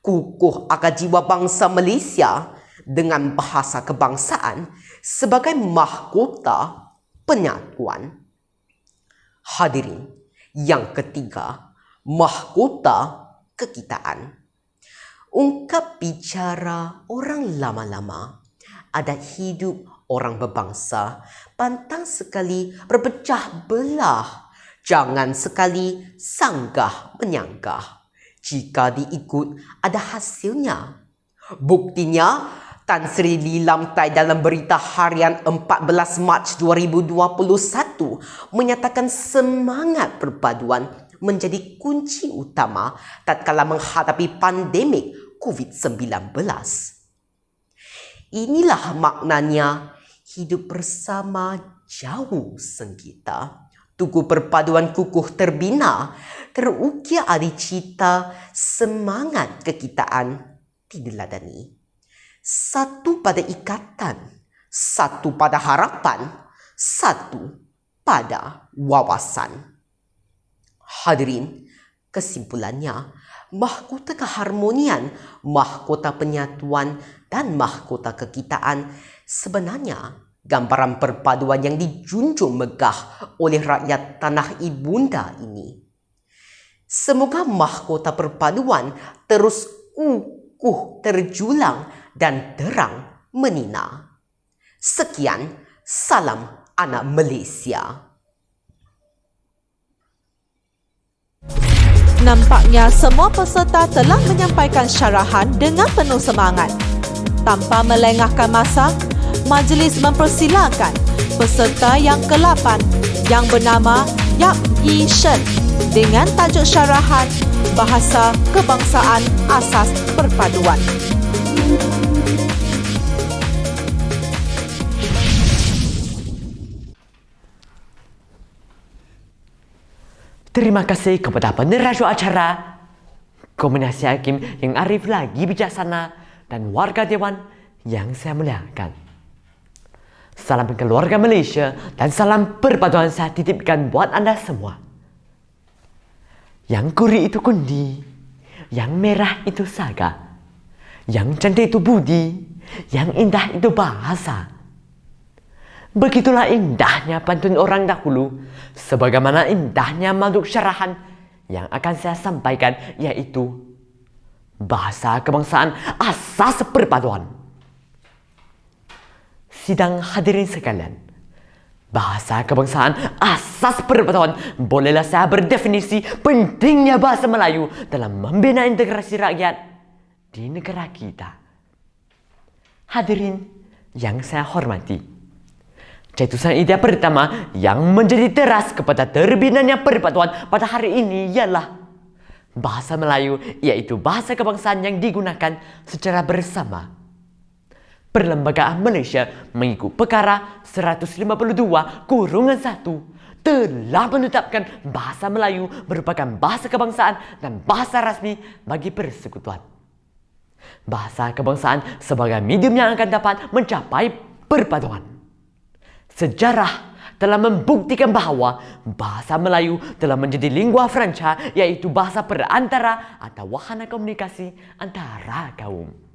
Kukuh akan jiwa bangsa Malaysia dengan bahasa kebangsaan sebagai mahkota penyatuan. Hadirin, yang ketiga, mahkota kekitaan ungkap bicara orang lama-lama, adat hidup orang berbangsa, pantang sekali berpecah belah, jangan sekali sanggah menyanggah. Jika diikut, ada hasilnya. Buktinya, Tan Sri Lilam Tai dalam berita harian 14 Mac 2021 menyatakan semangat perpaduan menjadi kunci utama tatkala menghadapi pandemik COVID-19. Inilah maknanya hidup bersama jauh sengkita. Tugu perpaduan kukuh terbina, terukir adi cita semangat kekitaan dideladani. Satu pada ikatan, satu pada harapan, satu pada wawasan. Hadirin, kesimpulannya, mahkota keharmonian, mahkota penyatuan dan mahkota kekitaan sebenarnya gambaran perpaduan yang dijunjung megah oleh rakyat tanah ibunda ini. Semoga mahkota perpaduan terus kukuh terjulang dan terang menina. Sekian, salam anak Malaysia. Nampaknya semua peserta telah menyampaikan syarahan dengan penuh semangat. Tanpa melengahkan masa, majlis mempersilakan peserta yang ke-8 yang bernama Yap Yi Shen dengan tajuk syarahan Bahasa Kebangsaan Asas Perpaduan. Terima kasih kepada peneraju acara, Kombinasi Hakim yang arif lagi bijaksana dan warga Dewan yang saya muliakan. Salam keluarga Malaysia dan salam perpaduan saya titipkan buat anda semua. Yang kuri itu kundi, yang merah itu saga, yang cantik itu budi, yang indah itu bahasa. Begitulah indahnya pantun orang dahulu, sebagaimana indahnya makhluk syarahan yang akan saya sampaikan yaitu bahasa kebangsaan asas perpaduan. Sidang hadirin sekalian, bahasa kebangsaan asas perpaduan bolehlah saya berdefinisi pentingnya bahasa Melayu dalam membina integrasi rakyat di negara kita. Hadirin yang saya hormati, Cetusan idea pertama yang menjadi teras kepada terbinanya perpaduan pada hari ini ialah bahasa Melayu iaitu bahasa kebangsaan yang digunakan secara bersama. Perlembagaan Malaysia mengikut perkara 152 kurungan 1 telah menetapkan bahasa Melayu merupakan bahasa kebangsaan dan bahasa rasmi bagi persekutuan. Bahasa kebangsaan sebagai medium yang akan dapat mencapai perpaduan. Sejarah telah membuktikan bahawa bahasa Melayu telah menjadi lingua franca iaitu bahasa perantara atau wahana komunikasi antara kaum.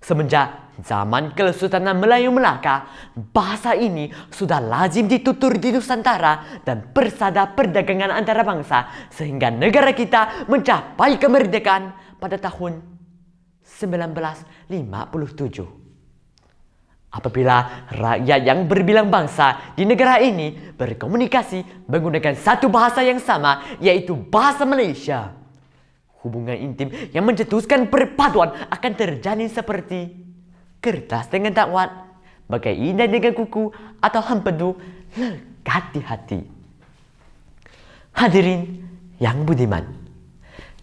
Semenjak zaman Kesultanan Melayu Melaka, bahasa ini sudah lazim ditutur di Nusantara dan persada perdagangan antarabangsa sehingga negara kita mencapai kemerdekaan pada tahun 1957. Apabila rakyat yang berbilang bangsa di negara ini berkomunikasi menggunakan satu bahasa yang sama iaitu bahasa Malaysia, hubungan intim yang mencetuskan perpaduan akan terjalin seperti kertas dengan dakwat, bagai indah dengan kuku atau hempedu lekat di hati. Hadirin yang budiman,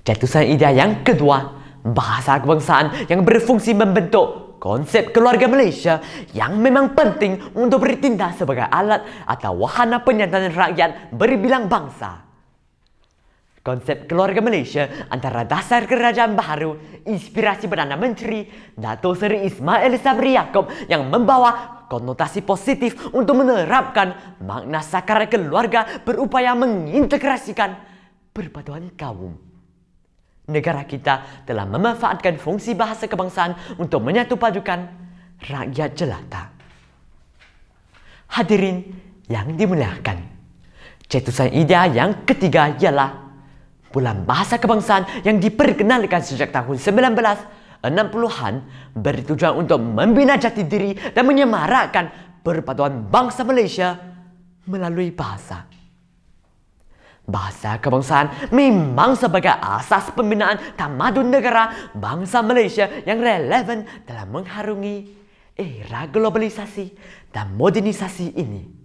cetusan ide yang kedua, bahasa kebangsaan yang berfungsi membentuk konsep keluarga Malaysia yang memang penting untuk bertindak sebagai alat atau wahana penyantaran rakyat berbilang bangsa. Konsep keluarga Malaysia antara dasar kerajaan baharu, inspirasi Perdana Menteri Dato' Seri Ismail Sabri Yaakob yang membawa konotasi positif untuk menerapkan makna sakar keluarga berupaya mengintegrasikan perpaduan kaum. Negara kita telah memanfaatkan fungsi bahasa kebangsaan untuk menyatu padukan rakyat jelata. Hadirin yang dimuliakan, cetusan ide yang ketiga ialah Bulan Bahasa Kebangsaan yang diperkenalkan sejak tahun 1960-an bertujuan untuk membina jati diri dan menyemarakkan perpaduan bangsa Malaysia melalui bahasa. Bahasa kebangsaan memang sebagai asas pembinaan tamadun negara bangsa Malaysia yang relevan dalam mengharungi era globalisasi dan modernisasi ini.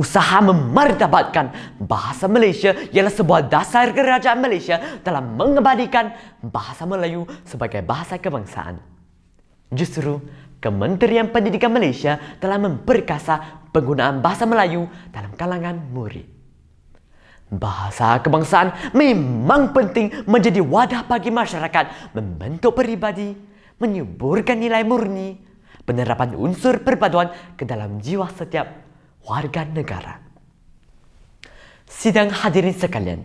Usaha memartabatkan bahasa Malaysia ialah sebuah dasar kerajaan Malaysia dalam mengabadikan bahasa Melayu sebagai bahasa kebangsaan. Justru, Kementerian Pendidikan Malaysia telah memperkasa penggunaan bahasa Melayu dalam kalangan murid. Bahasa kebangsaan memang penting menjadi wadah bagi masyarakat membentuk peribadi, menyuburkan nilai murni, penerapan unsur perpaduan ke dalam jiwa setiap warga negara. Sidang hadirin sekalian,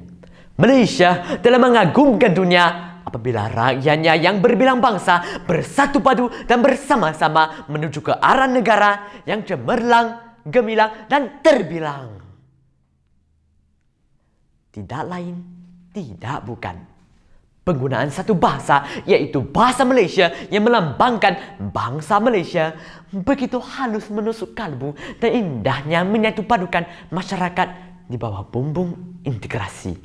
Malaysia telah mengagumkan dunia apabila rakyatnya yang berbilang bangsa bersatu padu dan bersama-sama menuju ke arah negara yang cemerlang, gemilang dan terbilang. Tidak lain, tidak bukan penggunaan satu bahasa iaitu bahasa Malaysia yang melambangkan bangsa Malaysia begitu halus menusuk kalbu dan indahnya menyatu padukan masyarakat di bawah bumbung integrasi.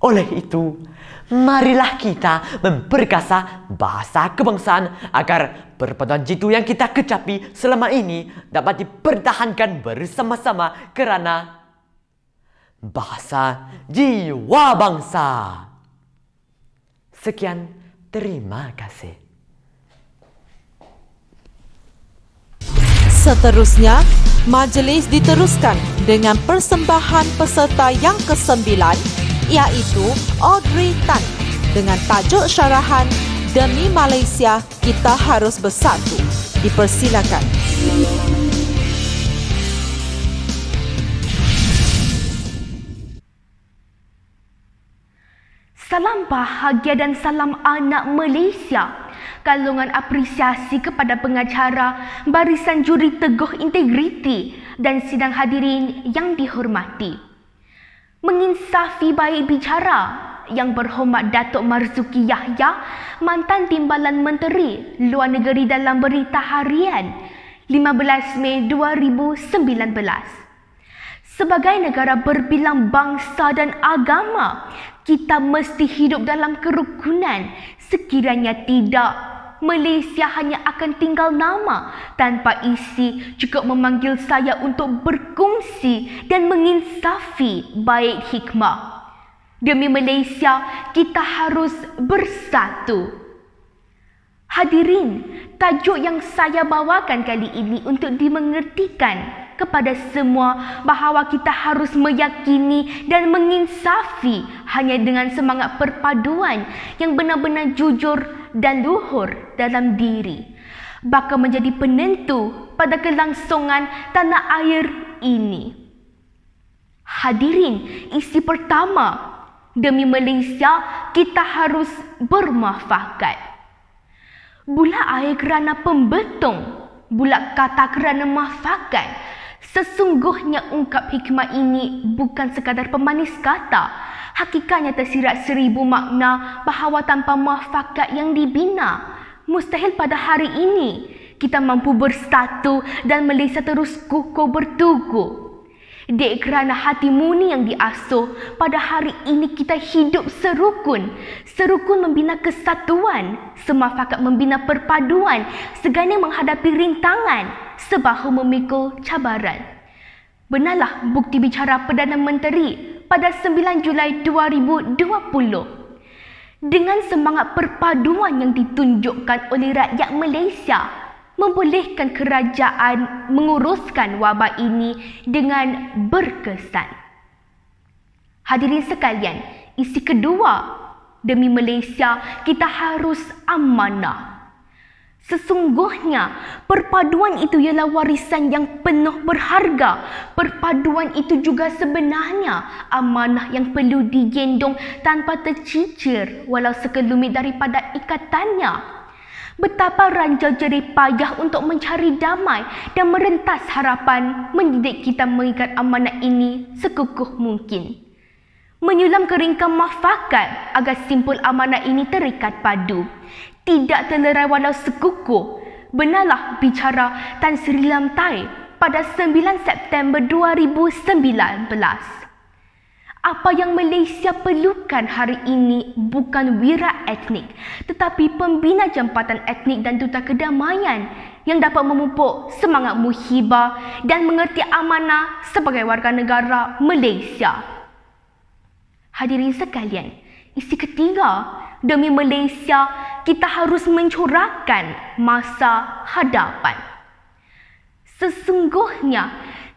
Oleh itu, marilah kita memperkasa bahasa kebangsaan agar perpaduan jitu yang kita kecapi selama ini dapat dipertahankan bersama-sama kerana bahasa jiwa bangsa. Sekian, terima kasih. Seterusnya, majlis diteruskan dengan persembahan peserta yang kesembilan iaitu Audrey Tan dengan tajuk syarahan Demi Malaysia Kita Harus Bersatu. Dipersilakan. Salam bahagia dan salam anak Malaysia. Kalungan apresiasi kepada pengacara Barisan Juri Teguh Integriti dan sidang hadirin yang dihormati. Menginsafi baik bicara yang berhormat Datuk Marzuki Yahya, mantan Timbalan Menteri Luar Negeri dalam Berita Harian 15 Mei 2019 sebagai negara berbilang bangsa dan agama, kita mesti hidup dalam kerukunan. Sekiranya tidak, Malaysia hanya akan tinggal nama tanpa isi cukup memanggil saya untuk berkongsi dan menginsafi baik hikmah. Demi Malaysia, kita harus bersatu. Hadirin, tajuk yang saya bawakan kali ini untuk dimengertikan kepada semua bahawa kita harus meyakini dan menginsafi hanya dengan semangat perpaduan yang benar-benar jujur dan luhur dalam diri. Bakal menjadi penentu pada kelangsungan tanah air ini. Hadirin, isi pertama, demi Malaysia kita harus bermuafakat. Bula air kerana pembetung, bula kata kerana mafakat. Sesungguhnya ungkap hikmah ini bukan sekadar pemanis kata. Hakikatnya tersirat seribu makna bahawa tanpa mafakat yang dibina, mustahil pada hari ini kita mampu bersatu dan Malaysia terus kukuh bertugu. Dek kerana hati muni yang diasuh, pada hari ini kita hidup serukun. Serukun membina kesatuan, semafakat membina perpaduan, segana menghadapi rintangan, sebahu memikul cabaran. Benarlah bukti bicara Perdana Menteri pada 9 Julai 2020. Dengan semangat perpaduan yang ditunjukkan oleh rakyat Malaysia, membolehkan kerajaan menguruskan wabak ini dengan berkesan. Hadirin sekalian, isi kedua demi Malaysia kita harus amanah. Sesungguhnya, perpaduan itu ialah warisan yang penuh berharga. Perpaduan itu juga sebenarnya amanah yang perlu digendong tanpa tercicir walau sekelumit daripada ikatannya. Betapa ranjau jerih payah untuk mencari damai dan merentas harapan mendidik kita mengikat amanat ini sekukuh mungkin. Menyulam keringkan mafakat agar simpul amanat ini terikat padu. Tidak terlerai walau sekukuh. Benarlah bicara Tan Sri Lam Tai pada 9 September 2019. Apa yang Malaysia perlukan hari ini bukan wira etnik tetapi pembina jambatan etnik dan duta kedamaian yang dapat memupuk semangat muhibah dan mengerti amanah sebagai warga negara Malaysia. Hadirin sekalian, isi ketiga, demi Malaysia kita harus mencurahkan masa hadapan. Sesungguhnya,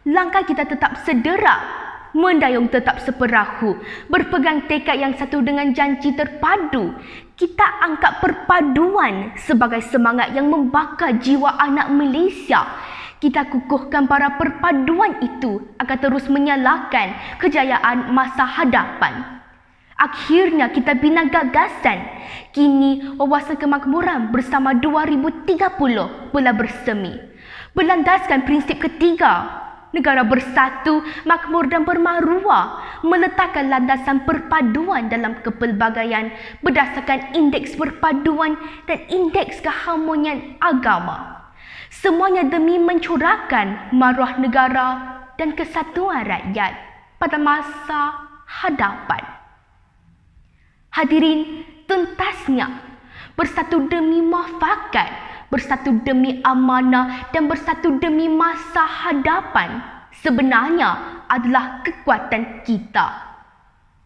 langkah kita tetap sederak mendayung tetap seperahu, berpegang tekad yang satu dengan janji terpadu. Kita angkat perpaduan sebagai semangat yang membakar jiwa anak Malaysia. Kita kukuhkan para perpaduan itu agar terus menyalakan kejayaan masa hadapan. Akhirnya kita bina gagasan. Kini wawasan kemakmuran bersama 2030 pula bersemi. Berlandaskan prinsip ketiga negara bersatu, makmur dan bermaruah meletakkan landasan perpaduan dalam kepelbagaian berdasarkan indeks perpaduan dan indeks keharmonian agama. Semuanya demi mencurahkan maruah negara dan kesatuan rakyat pada masa hadapan. Hadirin, tuntasnya bersatu demi muafakat bersatu demi amanah dan bersatu demi masa hadapan sebenarnya adalah kekuatan kita.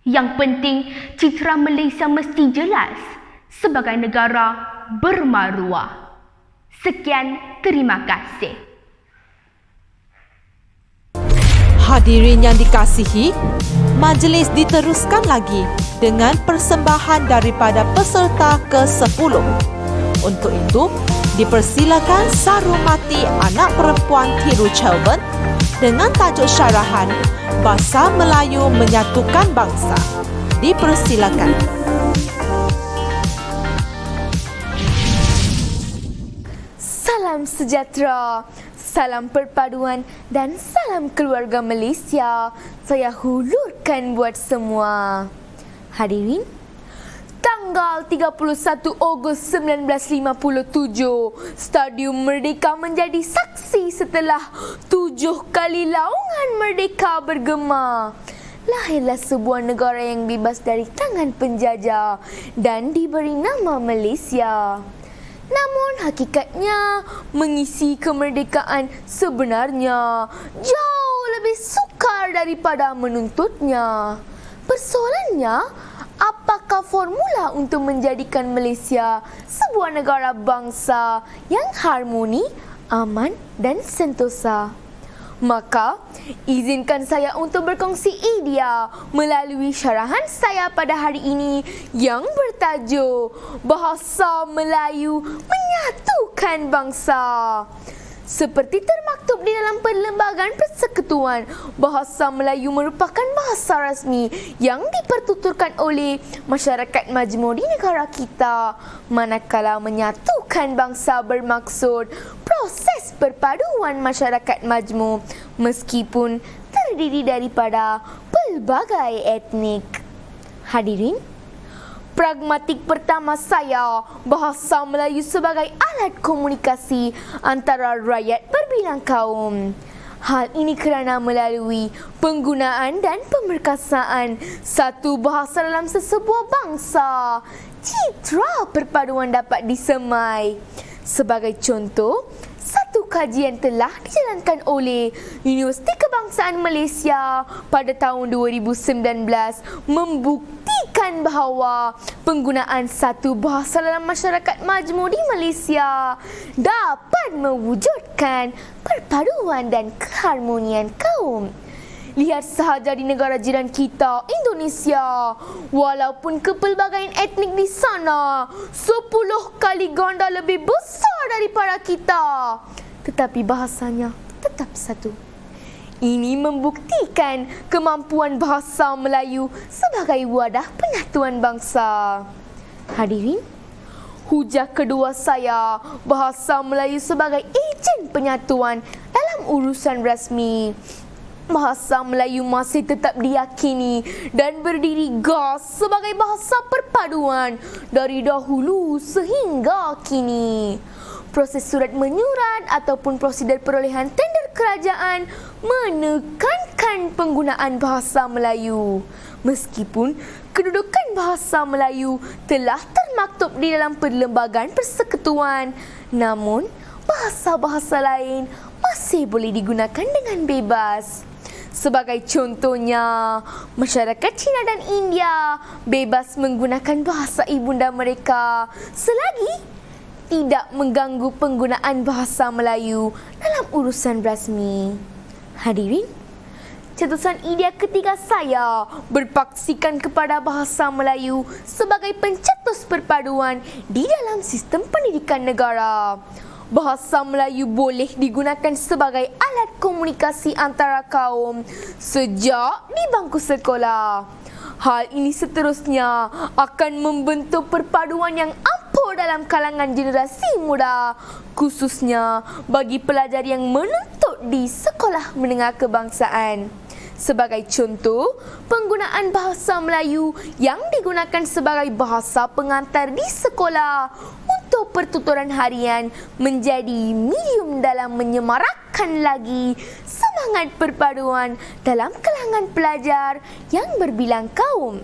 Yang penting, citra Malaysia mesti jelas sebagai negara bermaruah. Sekian, terima kasih. Hadirin yang dikasihi, majlis diteruskan lagi dengan persembahan daripada peserta ke-10. Untuk itu, dipersilakan Sarumati anak perempuan Tiru Chelven dengan tajuk syarahan Bahasa Melayu Menyatukan Bangsa. Dipersilakan. Salam sejahtera, salam perpaduan dan salam keluarga Malaysia. Saya hulurkan buat semua. Hadirin, tanggal 31 Ogos 1957, Stadium Merdeka menjadi saksi setelah tujuh kali laungan Merdeka bergema. Lahirlah sebuah negara yang bebas dari tangan penjajah dan diberi nama Malaysia. Namun hakikatnya mengisi kemerdekaan sebenarnya jauh lebih sukar daripada menuntutnya. Persoalannya, apakah formula untuk menjadikan Malaysia sebuah negara bangsa yang harmoni, aman dan sentosa. Maka, izinkan saya untuk berkongsi idea melalui syarahan saya pada hari ini yang bertajuk Bahasa Melayu Menyatukan Bangsa. Seperti termaktub di dalam Perlembagaan Persekutuan, bahasa Melayu merupakan bahasa rasmi yang dipertuturkan oleh masyarakat majmur di negara kita. Manakala menyatukan bangsa bermaksud proses perpaduan masyarakat majmur meskipun terdiri daripada pelbagai etnik. Hadirin, pragmatik pertama saya bahasa Melayu sebagai alat komunikasi antara rakyat berbilang kaum. Hal ini kerana melalui penggunaan dan pemerkasaan satu bahasa dalam sesebuah bangsa, citra perpaduan dapat disemai. Sebagai contoh, satu kajian telah dijalankan oleh Universiti Kebangsaan Malaysia pada tahun 2019 membuktikan bahawa penggunaan satu bahasa dalam masyarakat majmur di Malaysia dapat mewujudkan perpaduan dan keharmonian kaum. Lihat sahaja di negara jiran kita, Indonesia. Walaupun kepelbagaian etnik di sana 10 kali ganda lebih besar daripada kita. Tetapi bahasanya tetap satu. Ini membuktikan kemampuan bahasa Melayu sebagai wadah penyatuan bangsa. Hadirin, hujah kedua saya bahasa Melayu sebagai ejen penyatuan dalam urusan rasmi bahasa Melayu masih tetap diyakini dan berdiri gas sebagai bahasa perpaduan dari dahulu sehingga kini. Proses surat menyurat ataupun prosedur perolehan tender kerajaan menekankan penggunaan bahasa Melayu. Meskipun kedudukan bahasa Melayu telah termaktub di dalam perlembagaan persekutuan, namun bahasa-bahasa lain masih boleh digunakan dengan bebas. Sebagai contohnya, masyarakat Cina dan India bebas menggunakan bahasa ibunda mereka selagi tidak mengganggu penggunaan bahasa Melayu dalam urusan rasmi. Hadirin, cetusan idea ketiga saya berpaksikan kepada bahasa Melayu sebagai pencetus perpaduan di dalam sistem pendidikan negara bahasa Melayu boleh digunakan sebagai alat komunikasi antara kaum sejak di bangku sekolah. Hal ini seterusnya akan membentuk perpaduan yang ampuh dalam kalangan generasi muda, khususnya bagi pelajar yang menuntut di sekolah menengah kebangsaan. Sebagai contoh, penggunaan bahasa Melayu yang digunakan sebagai bahasa pengantar di sekolah untuk pertuturan harian menjadi medium dalam menyemarakkan lagi semangat perpaduan dalam kalangan pelajar yang berbilang kaum.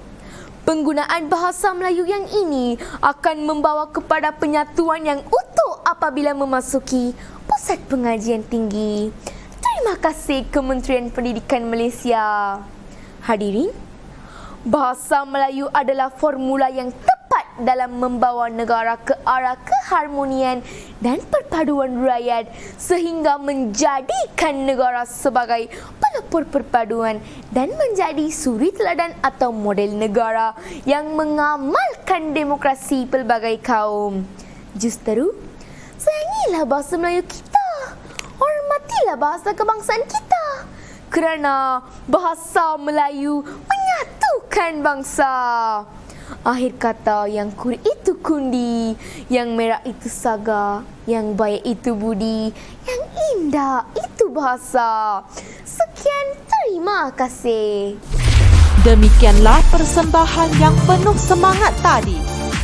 Penggunaan bahasa Melayu yang ini akan membawa kepada penyatuan yang utuh apabila memasuki pusat pengajian tinggi. Terima kasih Kementerian Pendidikan Malaysia. Hadirin, bahasa Melayu adalah formula yang tepat dalam membawa negara ke arah keharmonian dan perpaduan rakyat sehingga menjadikan negara sebagai pelopor perpaduan dan menjadi suri teladan atau model negara yang mengamalkan demokrasi pelbagai kaum. Justeru, sayangilah bahasa Melayu kita. Hormatilah bahasa kebangsaan kita. Kerana bahasa Melayu menyatukan bangsa. Akhir kata yang kur itu kundi, yang merah itu saga, yang baik itu budi, yang indah itu bahasa. Sekian terima kasih. Demikianlah persembahan yang penuh semangat tadi.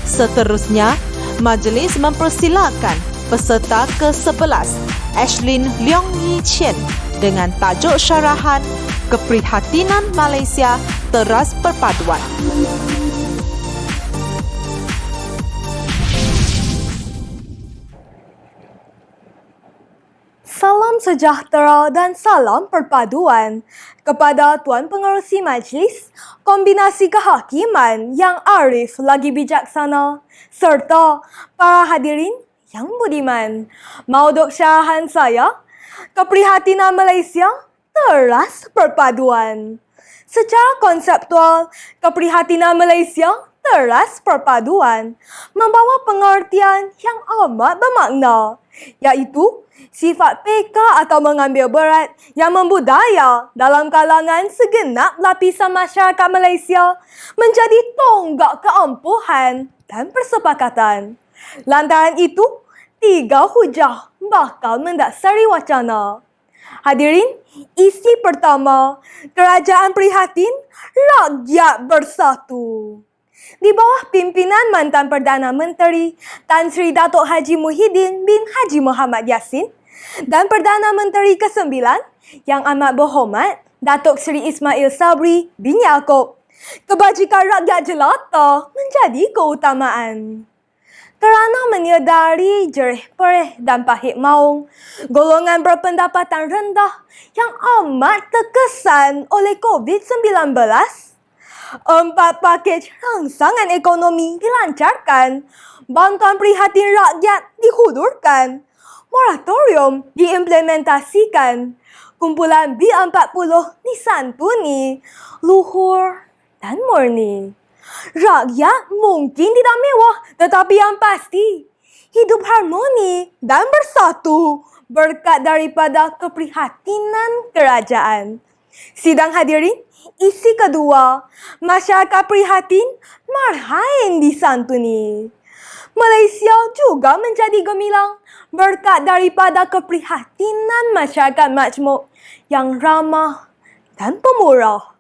Seterusnya, majlis mempersilakan peserta ke-11, Ashlyn Leong Yi Chen dengan tajuk syarahan Keprihatinan Malaysia Teras Perpaduan. Salam sejahtera dan salam perpaduan kepada Tuan Pengerusi Majlis, kombinasi kehakiman yang arif lagi bijaksana serta para hadirin yang budiman. Mauduk syarahan saya, keprihatinan Malaysia teras perpaduan. Secara konseptual, keprihatinan Malaysia teras perpaduan membawa pengertian yang amat bermakna iaitu sifat peka atau mengambil berat yang membudaya dalam kalangan segenap lapisan masyarakat Malaysia menjadi tonggak keampuhan dan persepakatan. Lantaran itu, tiga hujah bakal mendasari wacana. Hadirin, isi pertama, kerajaan prihatin, rakyat bersatu. Di bawah pimpinan mantan Perdana Menteri Tan Sri Datuk Haji Muhyiddin bin Haji Muhammad Yassin dan Perdana Menteri ke-9 yang amat berhormat Datuk Seri Ismail Sabri bin Yaakob. Kebajikan rakyat jelata menjadi keutamaan. Kerana menyedari jerih perih dan pahit maung, golongan berpendapatan rendah yang amat terkesan oleh COVID-19, empat pakej rangsangan ekonomi dilancarkan, bantuan prihatin rakyat dihulurkan, moratorium diimplementasikan, kumpulan B40 disantuni, luhur dan murni. Rakyat mungkin tidak mewah tetapi yang pasti hidup harmoni dan bersatu berkat daripada keprihatinan kerajaan. Sidang hadirin, isi kedua, masyarakat prihatin marhain disantuni. Malaysia juga menjadi gemilang berkat daripada keprihatinan masyarakat majmuk yang ramah dan pemurah.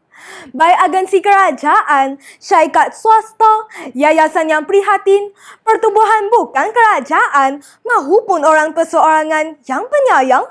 Baik agensi kerajaan, syarikat swasta, yayasan yang prihatin, pertubuhan bukan kerajaan mahupun orang perseorangan yang penyayang,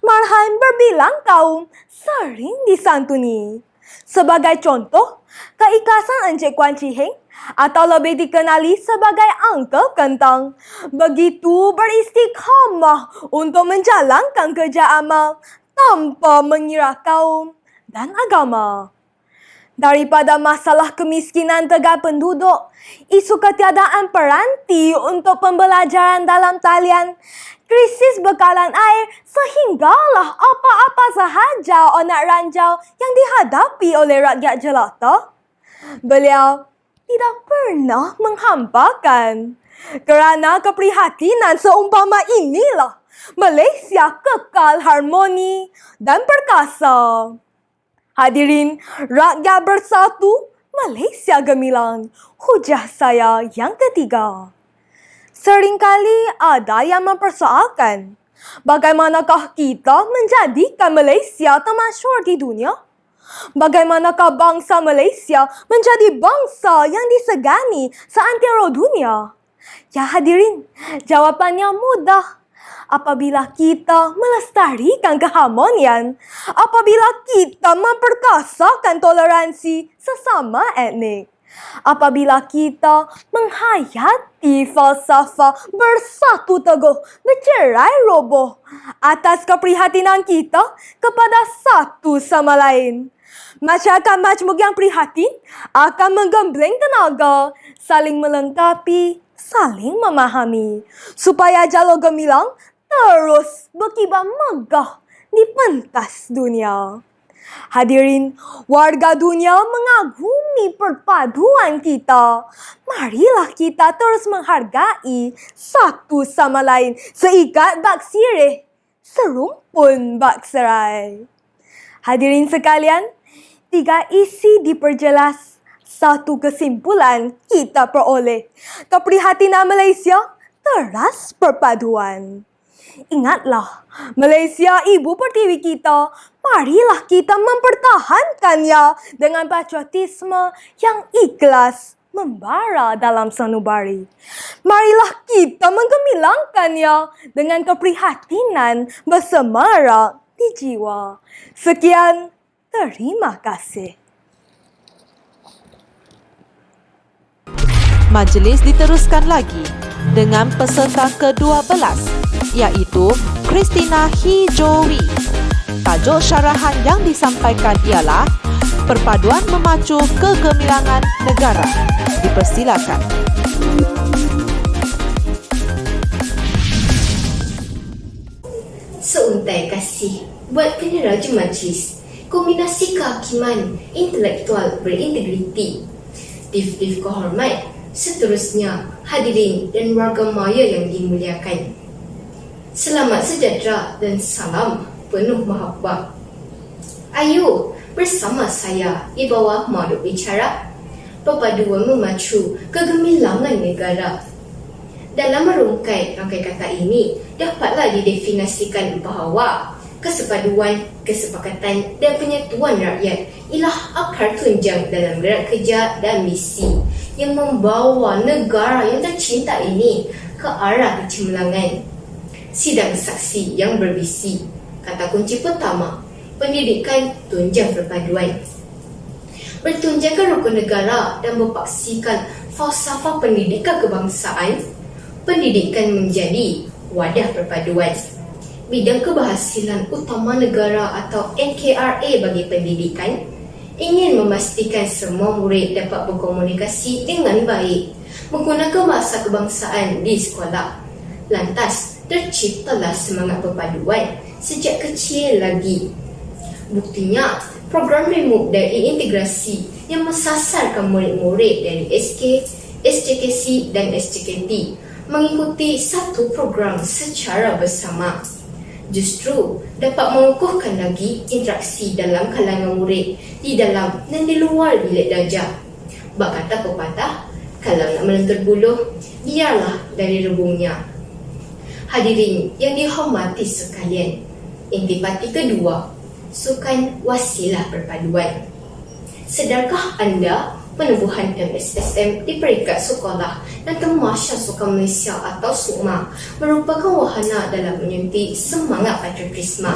marhain berbilang kaum sering disantuni. Sebagai contoh, keikhlasan Encik Kuan Chiheng atau lebih dikenali sebagai Uncle Kentang begitu beristiqamah untuk menjalankan kerja amal tanpa mengira kaum dan agama. Daripada masalah kemiskinan tegak penduduk, isu ketiadaan peranti untuk pembelajaran dalam talian, krisis bekalan air sehinggalah apa-apa sahaja onak ranjau yang dihadapi oleh rakyat jelata. Beliau tidak pernah menghampakan. Kerana keprihatinan seumpama inilah Malaysia kekal harmoni dan perkasa. Hadirin, rakyat bersatu, Malaysia gemilang. Hujah saya yang ketiga. Seringkali ada yang mempersoalkan, bagaimanakah kita menjadikan Malaysia termasyur di dunia? Bagaimanakah bangsa Malaysia menjadi bangsa yang disegani seantero dunia? Ya hadirin, jawapannya mudah apabila kita melestarikan keharmonian, apabila kita memperkasakan toleransi sesama etnik, apabila kita menghayati falsafah bersatu teguh, bercerai roboh atas keprihatinan kita kepada satu sama lain. Masyarakat majmuk yang prihatin akan menggembleng tenaga, saling melengkapi, saling memahami supaya jalur gemilang terus berkibar megah di pentas dunia. Hadirin, warga dunia mengagumi perpaduan kita. Marilah kita terus menghargai satu sama lain seikat bak sirih, serumpun bak serai. Hadirin sekalian, tiga isi diperjelas satu kesimpulan kita peroleh. Keprihatinan Malaysia teras perpaduan. Ingatlah, Malaysia ibu pertiwi kita. Marilah kita mempertahankannya dengan patriotisme yang ikhlas membara dalam sanubari. Marilah kita menggemilangkannya dengan keprihatinan bersemara di jiwa. Sekian, terima kasih. Majlis diteruskan lagi dengan peserta ke-12 iaitu Christina Hijowi. Tajuk syarahan yang disampaikan ialah Perpaduan Memacu Kegemilangan Negara. Dipersilakan. Seuntai kasih buat peneraja majlis kombinasi kehakiman intelektual berintegriti. Tif-tif kehormat, seterusnya hadirin dan warga maya yang dimuliakan. Selamat sejahtera dan salam penuh mahabbah. Ayo bersama saya di bawah modul bicara perpaduan memacu kegemilangan negara. Dalam merungkai rangkai kata ini, dapatlah didefinisikan bahawa kesepaduan, kesepakatan dan penyatuan rakyat ialah akar tunjang dalam gerak kerja dan misi yang membawa negara yang tercinta ini ke arah kecemerlangan. Sidang saksi yang berbisi. Kata kunci pertama, pendidikan tunjang perpaduan. Bertunjangkan rukun negara dan berpaksikan falsafah pendidikan kebangsaan, pendidikan menjadi wadah perpaduan bidang keberhasilan utama negara atau NKRA bagi pendidikan ingin memastikan semua murid dapat berkomunikasi dengan baik menggunakan bahasa kebangsaan di sekolah. Lantas, terciptalah semangat perpaduan sejak kecil lagi. Buktinya, program remuk dan integrasi yang mensasarkan murid-murid dari SK, SCKC dan SCKT mengikuti satu program secara bersama justru dapat mengukuhkan lagi interaksi dalam kalangan murid di dalam dan di luar bilik darjah. Bak kata pepatah, kalau nak melentur buluh, biarlah dari rebungnya. Hadirin yang dihormati sekalian, intipati kedua, sukan wasilah perpaduan. Sedarkah anda penubuhan MSSM di peringkat sekolah dan Kemasya Sukan Malaysia atau SUKMA merupakan wahana dalam menyuntik semangat patriotisme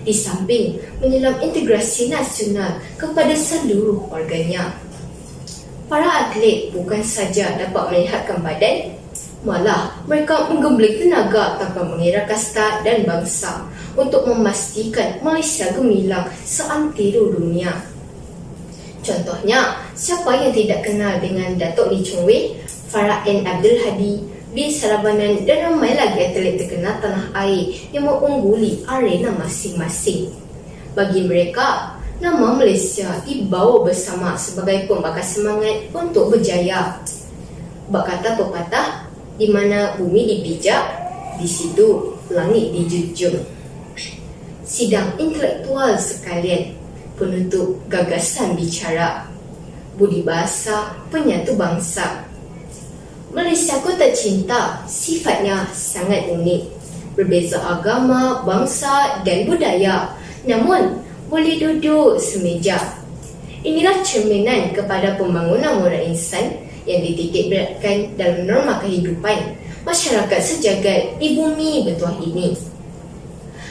di samping menyelam integrasi nasional kepada seluruh warganya. Para atlet bukan saja dapat melihatkan badan, malah mereka menggembling tenaga tanpa mengira kasta dan bangsa untuk memastikan Malaysia gemilang seantero dunia. Contohnya, siapa yang tidak kenal dengan Datuk Lee Chung Wei, Farah N. Abdul Hadi, B. Sarabanan dan ramai lagi atlet terkenal tanah air yang mengungguli arena masing-masing. Bagi mereka, nama Malaysia dibawa bersama sebagai pembakar semangat untuk berjaya. Bak kata pepatah, di mana bumi dipijak, di situ langit dijunjung. Sidang intelektual sekalian, penutup gagasan bicara budi bahasa penyatu bangsa. Malaysia ku tercinta sifatnya sangat unik. Berbeza agama, bangsa dan budaya. Namun boleh duduk semeja. Inilah cerminan kepada pembangunan moral insan yang dititik beratkan dalam norma kehidupan masyarakat sejagat di bumi bertuah ini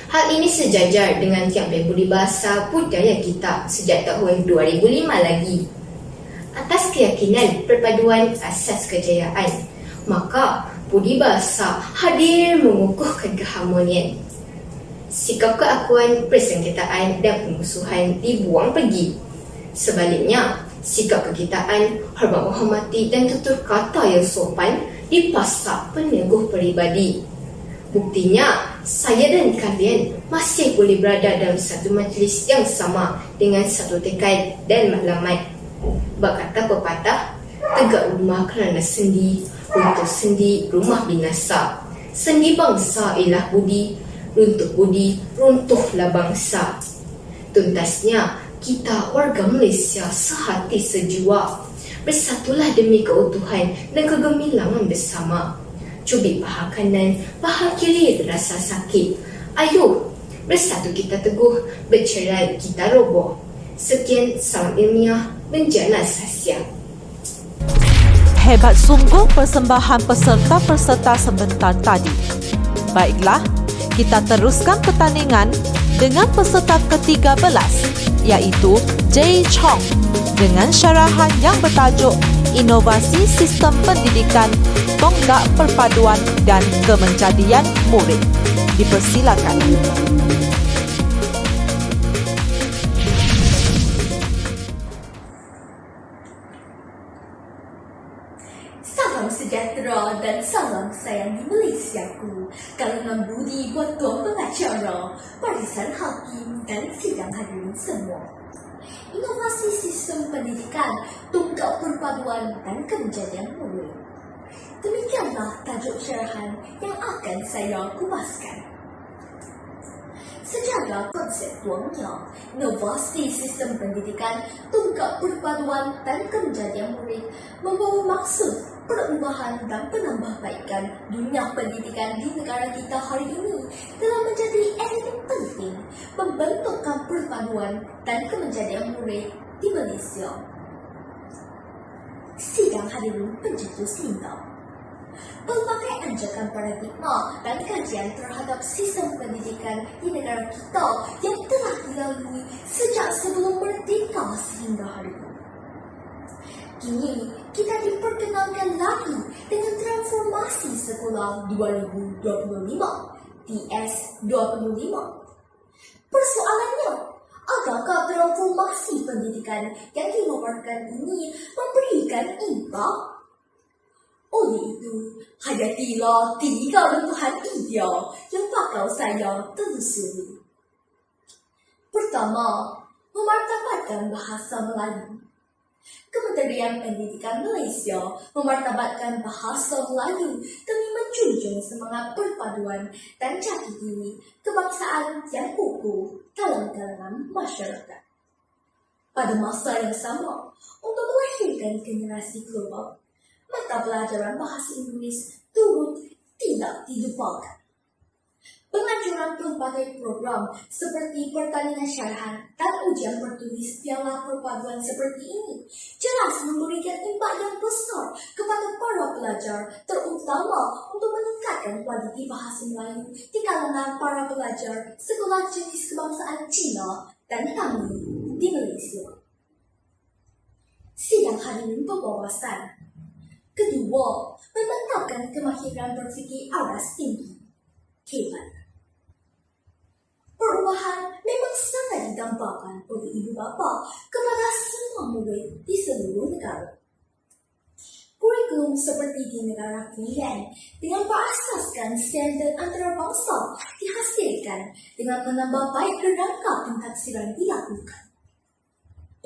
Hal ini sejajar dengan tiap budi bahasa budaya kita sejak tahun 2005 lagi. Atas keyakinan perpaduan asas kejayaan, maka budi bahasa hadir mengukuhkan keharmonian. Sikap keakuan, persengketaan dan pemusuhan dibuang pergi. Sebaliknya, sikap kekitaan, hormat menghormati dan tutur kata yang sopan dipasak peneguh peribadi. Buktinya, saya dan kalian masih boleh berada dalam satu majlis yang sama dengan satu tekad dan maklumat. Berkata pepatah, tegak rumah kerana sendi, untuk sendi rumah binasa. Sendi bangsa ialah budi, runtuh budi, runtuhlah bangsa. Tuntasnya, kita warga Malaysia sehati sejua. Bersatulah demi keutuhan dan kegemilangan bersama cubit paha kanan, paha kiri terasa sakit. Ayuh, bersatu kita teguh, bercerai kita roboh. Sekian salam ilmiah, menjana sasya. Hebat sungguh persembahan peserta-peserta sebentar tadi. Baiklah, kita teruskan pertandingan dengan peserta ke-13 iaitu Jay Chong dengan syarahan yang bertajuk Inovasi Sistem Pendidikan Tonggak Perpaduan dan Kemenjadian Murid. dipersilakan. Salam sayang di Malaysia ku. Kalangan budi buat tuan pengacara, barisan hakim dan sidang hadirin semua. Inovasi sistem pendidikan, tunggal perpaduan dan kejadian murid. Demikianlah tajuk syarahan yang akan saya kumaskan. Secara konseptualnya, inovasi sistem pendidikan, tunggal perpaduan dan kejadian murid membawa maksud perubahan dan penambahbaikan dunia pendidikan di negara kita hari ini telah menjadi elemen penting membentukkan perpaduan dan kemenjadian murid di Malaysia. Sidang hadirin pencetus cinta. Pelbagai anjakan paradigma dan kajian terhadap sistem pendidikan di negara kita yang telah dilalui sejak sebelum merdeka sehingga hari ini. Kini, kita diperkenalkan lagi dengan transformasi sekolah 2025, TS25. Persoalannya, adakah transformasi pendidikan yang dinawarkan ini memberikan impact oleh itu, hayatilah tiga lentuhan ideal yang bakal saya telusuri. Pertama, memartabatkan bahasa Melayu. Kementerian Pendidikan Malaysia memartabatkan bahasa Melayu demi menjunjung semangat perpaduan dan jati diri kebangsaan yang kukuh dalam kalangan masyarakat. Pada masa yang sama, untuk melahirkan generasi global, mata pelajaran bahasa Inggeris turut tidak dilupakan. Penganjuran pelbagai program seperti pertandingan syarahan dan ujian bertulis piala perpaduan seperti ini jelas memberikan impak yang besar kepada para pelajar terutama untuk meningkatkan kualiti bahasa Melayu di kalangan para pelajar sekolah jenis kebangsaan Cina dan Tamil di Malaysia. Sidang hadirin berwawasan Kedua, menetapkan kemahiran berfikir aras tinggi. Hebat. Perubahan memang sangat didampakkan oleh ibu bapa kepada semua murid di seluruh negara. Kurikulum seperti di negara Finland dengan berasaskan standard antarabangsa dihasilkan dengan menambah baik kerangka pentaksiran dilakukan.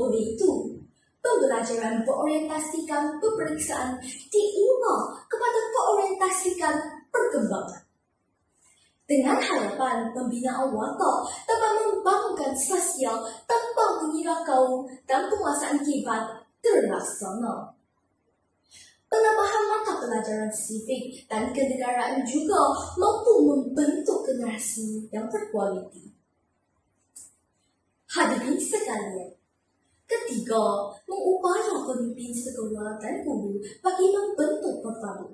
Oleh itu, pembelajaran berorientasikan peperiksaan diubah kepada berorientasikan perkembangan. Dengan harapan pembinaan watak dapat membangunkan sosial tanpa mengira kaum dan penguasaan kibat terlaksana. Penambahan mata pelajaran sivik dan kenegaraan juga mampu membentuk generasi yang berkualiti. Hadirin sekalian, Ketiga, mengupaya pemimpin dan guru bagi membentuk perpadu.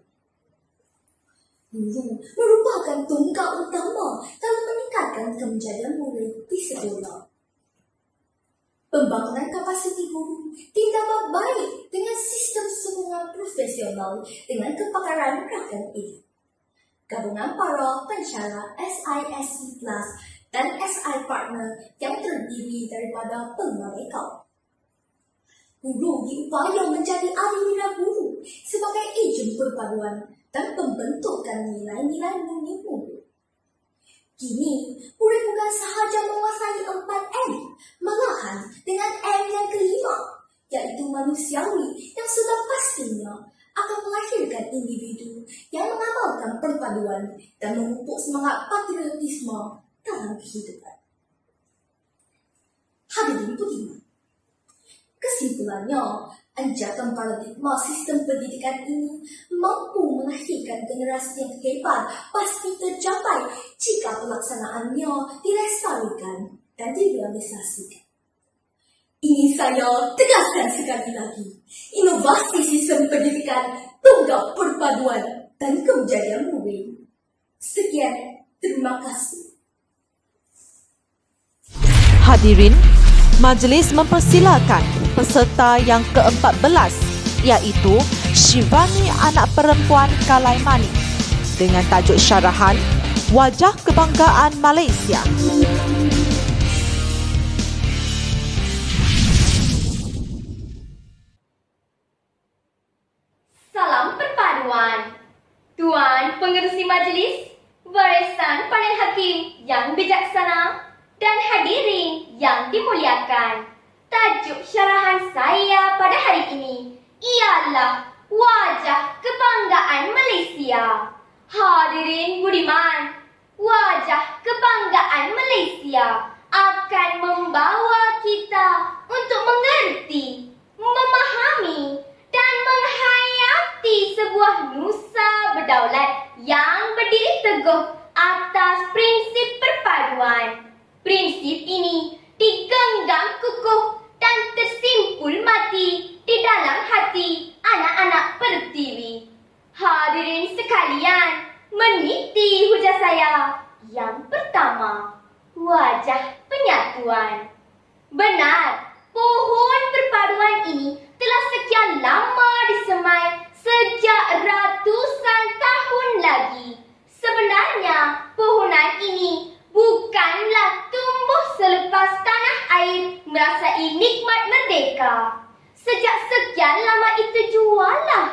Guru merupakan tunggal utama dalam meningkatkan kemenjadian murid di sekolah. Pembangunan kapasiti guru ditambah baik dengan sistem sokongan profesional dengan kepakaran rakan ini. Gabungan para pensyarah SISC Plus dan SI Partner yang terdiri daripada pengarekau Guru diupaya menjadi ahli guru sebagai ejen perpaduan dan pembentukan nilai-nilai murni guru. Kini, murid bukan sahaja menguasai empat M, malahan dengan M yang kelima, yaitu manusiawi yang sudah pastinya akan melahirkan individu yang mengamalkan perpaduan dan memupuk semangat patriotisme dalam kehidupan. Hadirin budiman, Kesimpulannya, anjakan paradigma sistem pendidikan ini mampu melahirkan generasi yang hebat pasti tercapai jika pelaksanaannya dilestarikan dan direalisasikan. Ini saya tegaskan sekali lagi. Inovasi sistem pendidikan tunggal perpaduan dan kejayaan murid. Sekian, terima kasih. Hadirin, majlis mempersilakan peserta yang ke-14 iaitu Shivani anak perempuan Kalaimani dengan tajuk syarahan Wajah Kebanggaan Malaysia. Salam perpaduan. Tuan pengerusi majlis, barisan panel hakim yang bijaksana dan hadirin yang dimuliakan. Tajuk syarahan saya pada hari ini ialah Wajah Kebanggaan Malaysia. Hadirin budiman, Wajah Kebanggaan Malaysia akan membawa kita untuk mengerti, memahami dan menghayati sebuah nusa berdaulat yang berdiri teguh atas prinsip perpaduan. Prinsip ini digenggam kukuh dan tersimpul mati di dalam hati anak-anak pertiwi. Hadirin sekalian, meniti hujah saya. Yang pertama, wajah penyatuan. Benar, pohon perpaduan ini telah sekian lama disemai sejak ratusan tahun lagi. Sebenarnya, pohonan ini bukanlah tumbuh selepas tanah air merasai nikmat merdeka. Sejak sekian lama itu jualah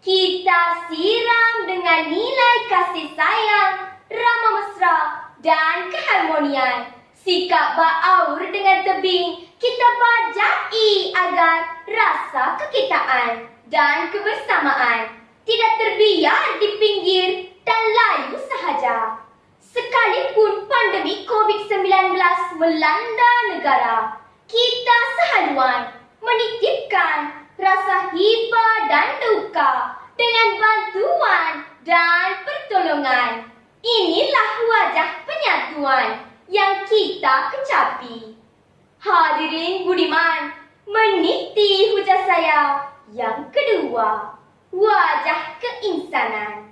kita siram dengan nilai kasih sayang, ramah mesra dan keharmonian. Sikap baaur dengan tebing kita bajai agar rasa kekitaan dan kebersamaan tidak terbiar di pinggir dan layu sahaja. Sekalipun pandemik COVID-19 melanda negara, kita sehaluan menitipkan rasa hiba dan duka dengan bantuan dan pertolongan. Inilah wajah penyatuan yang kita kecapi. Hadirin budiman, meniti hujah saya yang kedua, wajah keinsanan.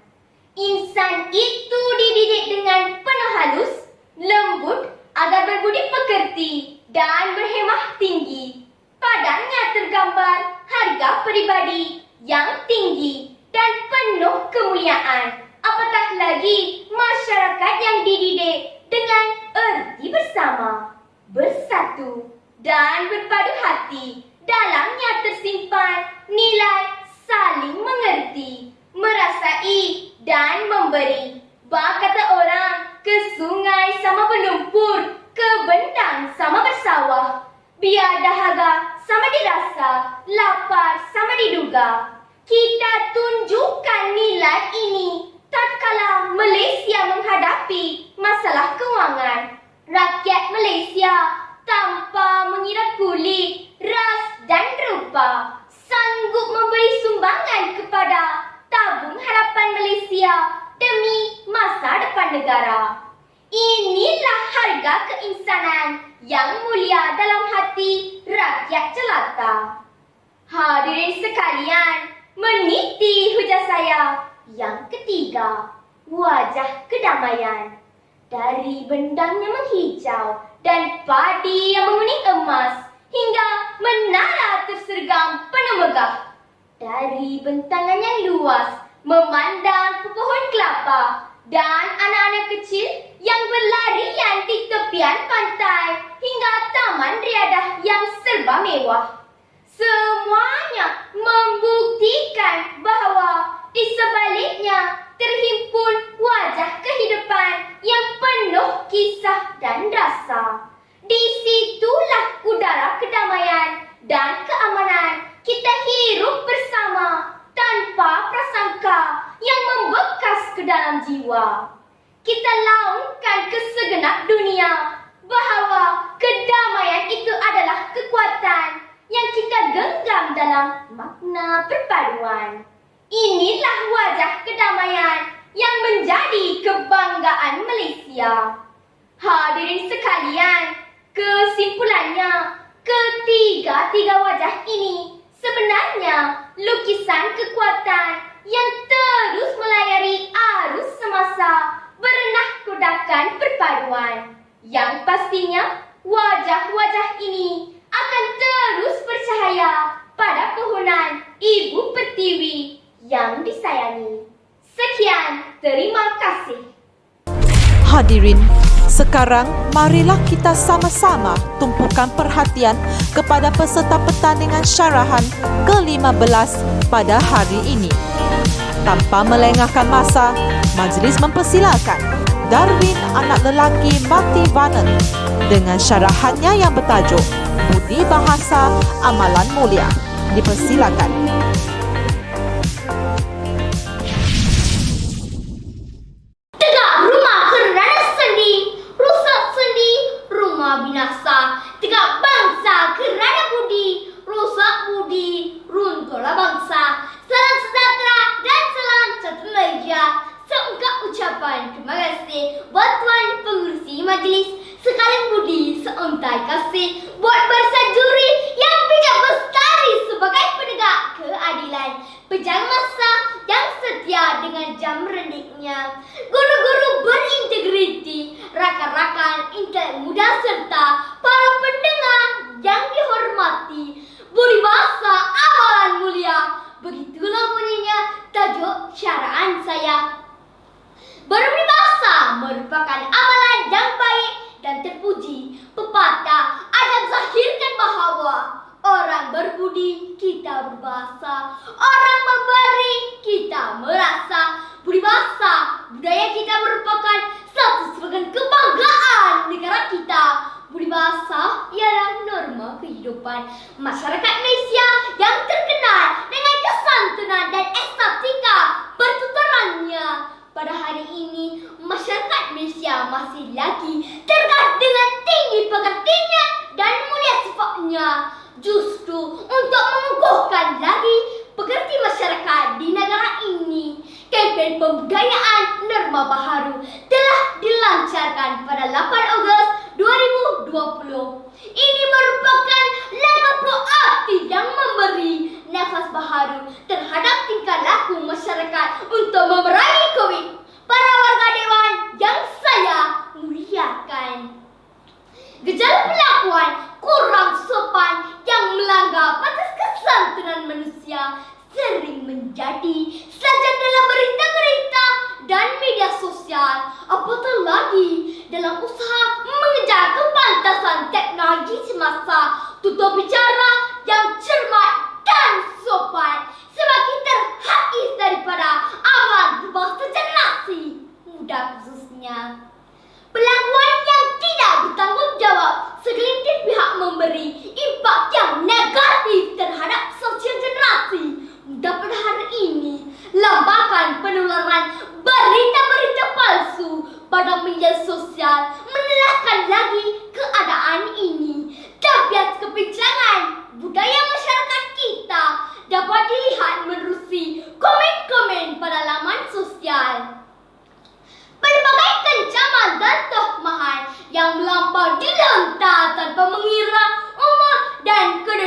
Insan itu dididik dengan penuh halus, lembut agar berbudi pekerti dan berhemah tinggi. Padanya tergambar harga peribadi yang tinggi dan penuh kemuliaan. Apatah lagi masyarakat yang dididik dengan erti bersama, bersatu dan berpadu hati. Dalamnya tersimpan nilai saling mengerti, merasai dan memberi. Bak kata orang, ke sungai sama berlumpur, ke bendang sama bersawah. Biar dahaga sama dirasa, lapar sama diduga. Kita tunjukkan nilai ini tatkala Malaysia menghadapi masalah kewangan. Rakyat Malaysia tanpa mengira kulit, ras dan rupa sanggup memberi sumbangan kepada tabung harapan Malaysia demi masa depan negara. Inilah harga keinsanan yang mulia dalam hati rakyat jelata. Hadirin sekalian, meniti hujah saya yang ketiga, wajah kedamaian. Dari bendangnya menghijau dan padi yang menguning emas hingga menara tersergam penuh megah. Dari bentangan yang luas memandang pohon kelapa dan anak-anak kecil yang berlarian di tepian pantai hingga taman riadah yang serba mewah. Semuanya membuktikan bahawa di sebaliknya terhimpun wajah kehidupan yang penuh kisah dan rasa. Di situlah udara kedamaian dan keamanan kita hirup bersama tanpa prasangka yang membekas ke dalam jiwa. Kita laungkan ke segenap dunia bahawa kedamaian itu adalah kekuatan yang kita genggam dalam makna perpaduan. Inilah wajah kedamaian yang menjadi kebanggaan Malaysia. Hadirin sekalian, kesimpulannya, ketiga-tiga wajah ini Sebenarnya, lukisan kekuatan yang terus melayari arus semasa berenah kodakan perpaduan. Yang pastinya, wajah-wajah ini akan terus bercahaya pada pohonan Ibu Pertiwi yang disayangi. Sekian, terima kasih. Hadirin sekarang, marilah kita sama-sama tumpukan perhatian kepada peserta pertandingan syarahan ke-15 pada hari ini. Tanpa melengahkan masa, majlis mempersilakan Darwin anak lelaki Mati Vanen dengan syarahannya yang bertajuk Budi Bahasa Amalan Mulia. Dipersilakan. Dipersilakan. kasih buat bersama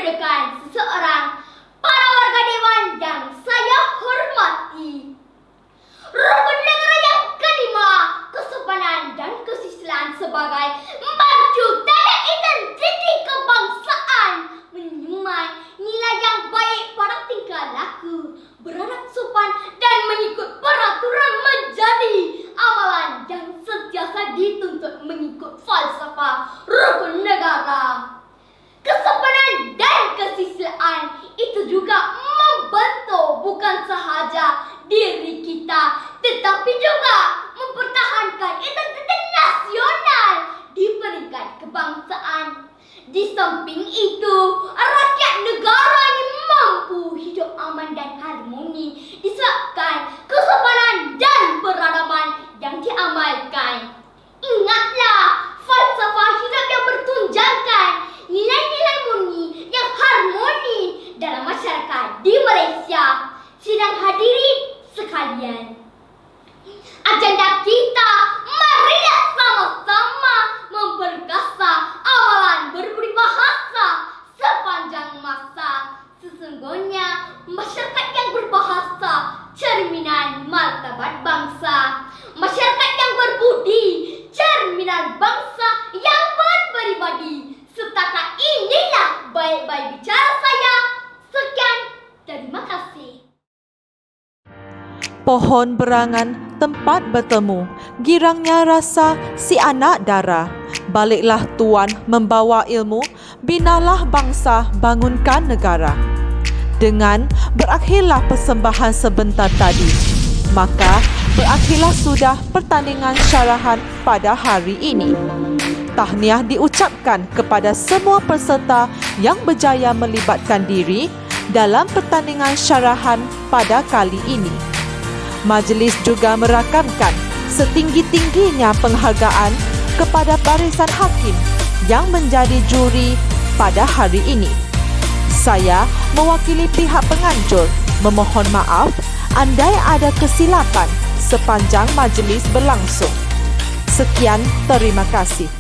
dekat seseorang pohon berangan tempat bertemu. Girangnya rasa si anak dara. Baliklah tuan membawa ilmu, binalah bangsa bangunkan negara. Dengan berakhirlah persembahan sebentar tadi. Maka berakhirlah sudah pertandingan syarahan pada hari ini. Tahniah diucapkan kepada semua peserta yang berjaya melibatkan diri dalam pertandingan syarahan pada kali ini. Majlis juga merakamkan setinggi-tingginya penghargaan kepada barisan hakim yang menjadi juri pada hari ini. Saya mewakili pihak penganjur memohon maaf andai ada kesilapan sepanjang majlis berlangsung. Sekian, terima kasih.